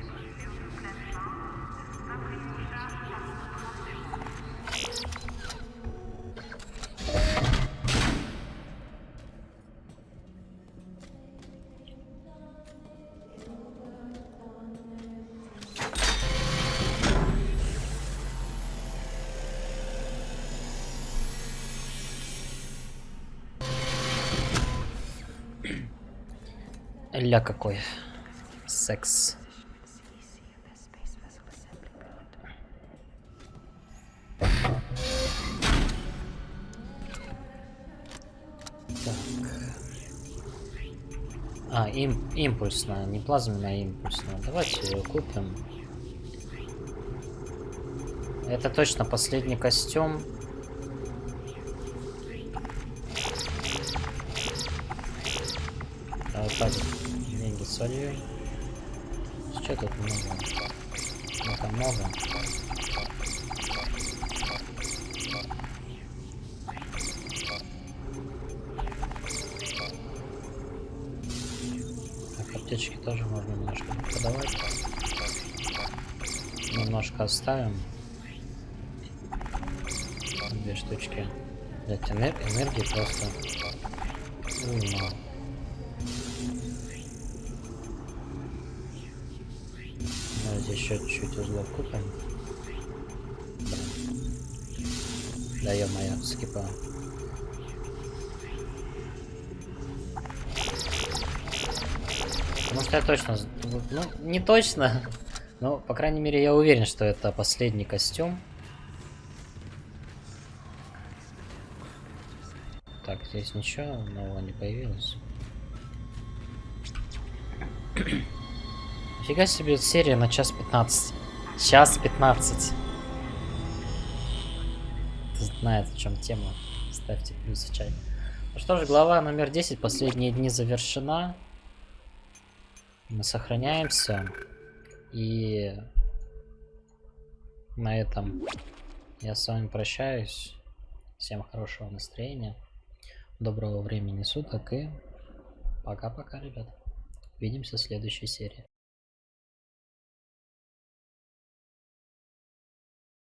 Ля какой. Секс. Так. А, им, импульсная, не плазменная, а импульсная. Давайте ее купим. Это точно последний костюм. Солью. Что тут много? Ну там много. Так, аптечки тоже можно немножко продавать. Немножко оставим. Две штучки. Блять, энер- энергии просто. Блин. Да ё-моё, скипа. Потому что я точно... Ну, не точно. Но, по крайней мере, я уверен, что это последний костюм. Так, здесь ничего нового не появилось. Нифига себе серия на час 15. Час 15. Кто знает, в чем тема. Ставьте плюс в чай. Ну что ж, глава номер 10. Последние дни завершена. Мы сохраняемся. И на этом я с вами прощаюсь. Всем хорошего настроения. Доброго времени суток и пока-пока, ребят. Увидимся в следующей серии.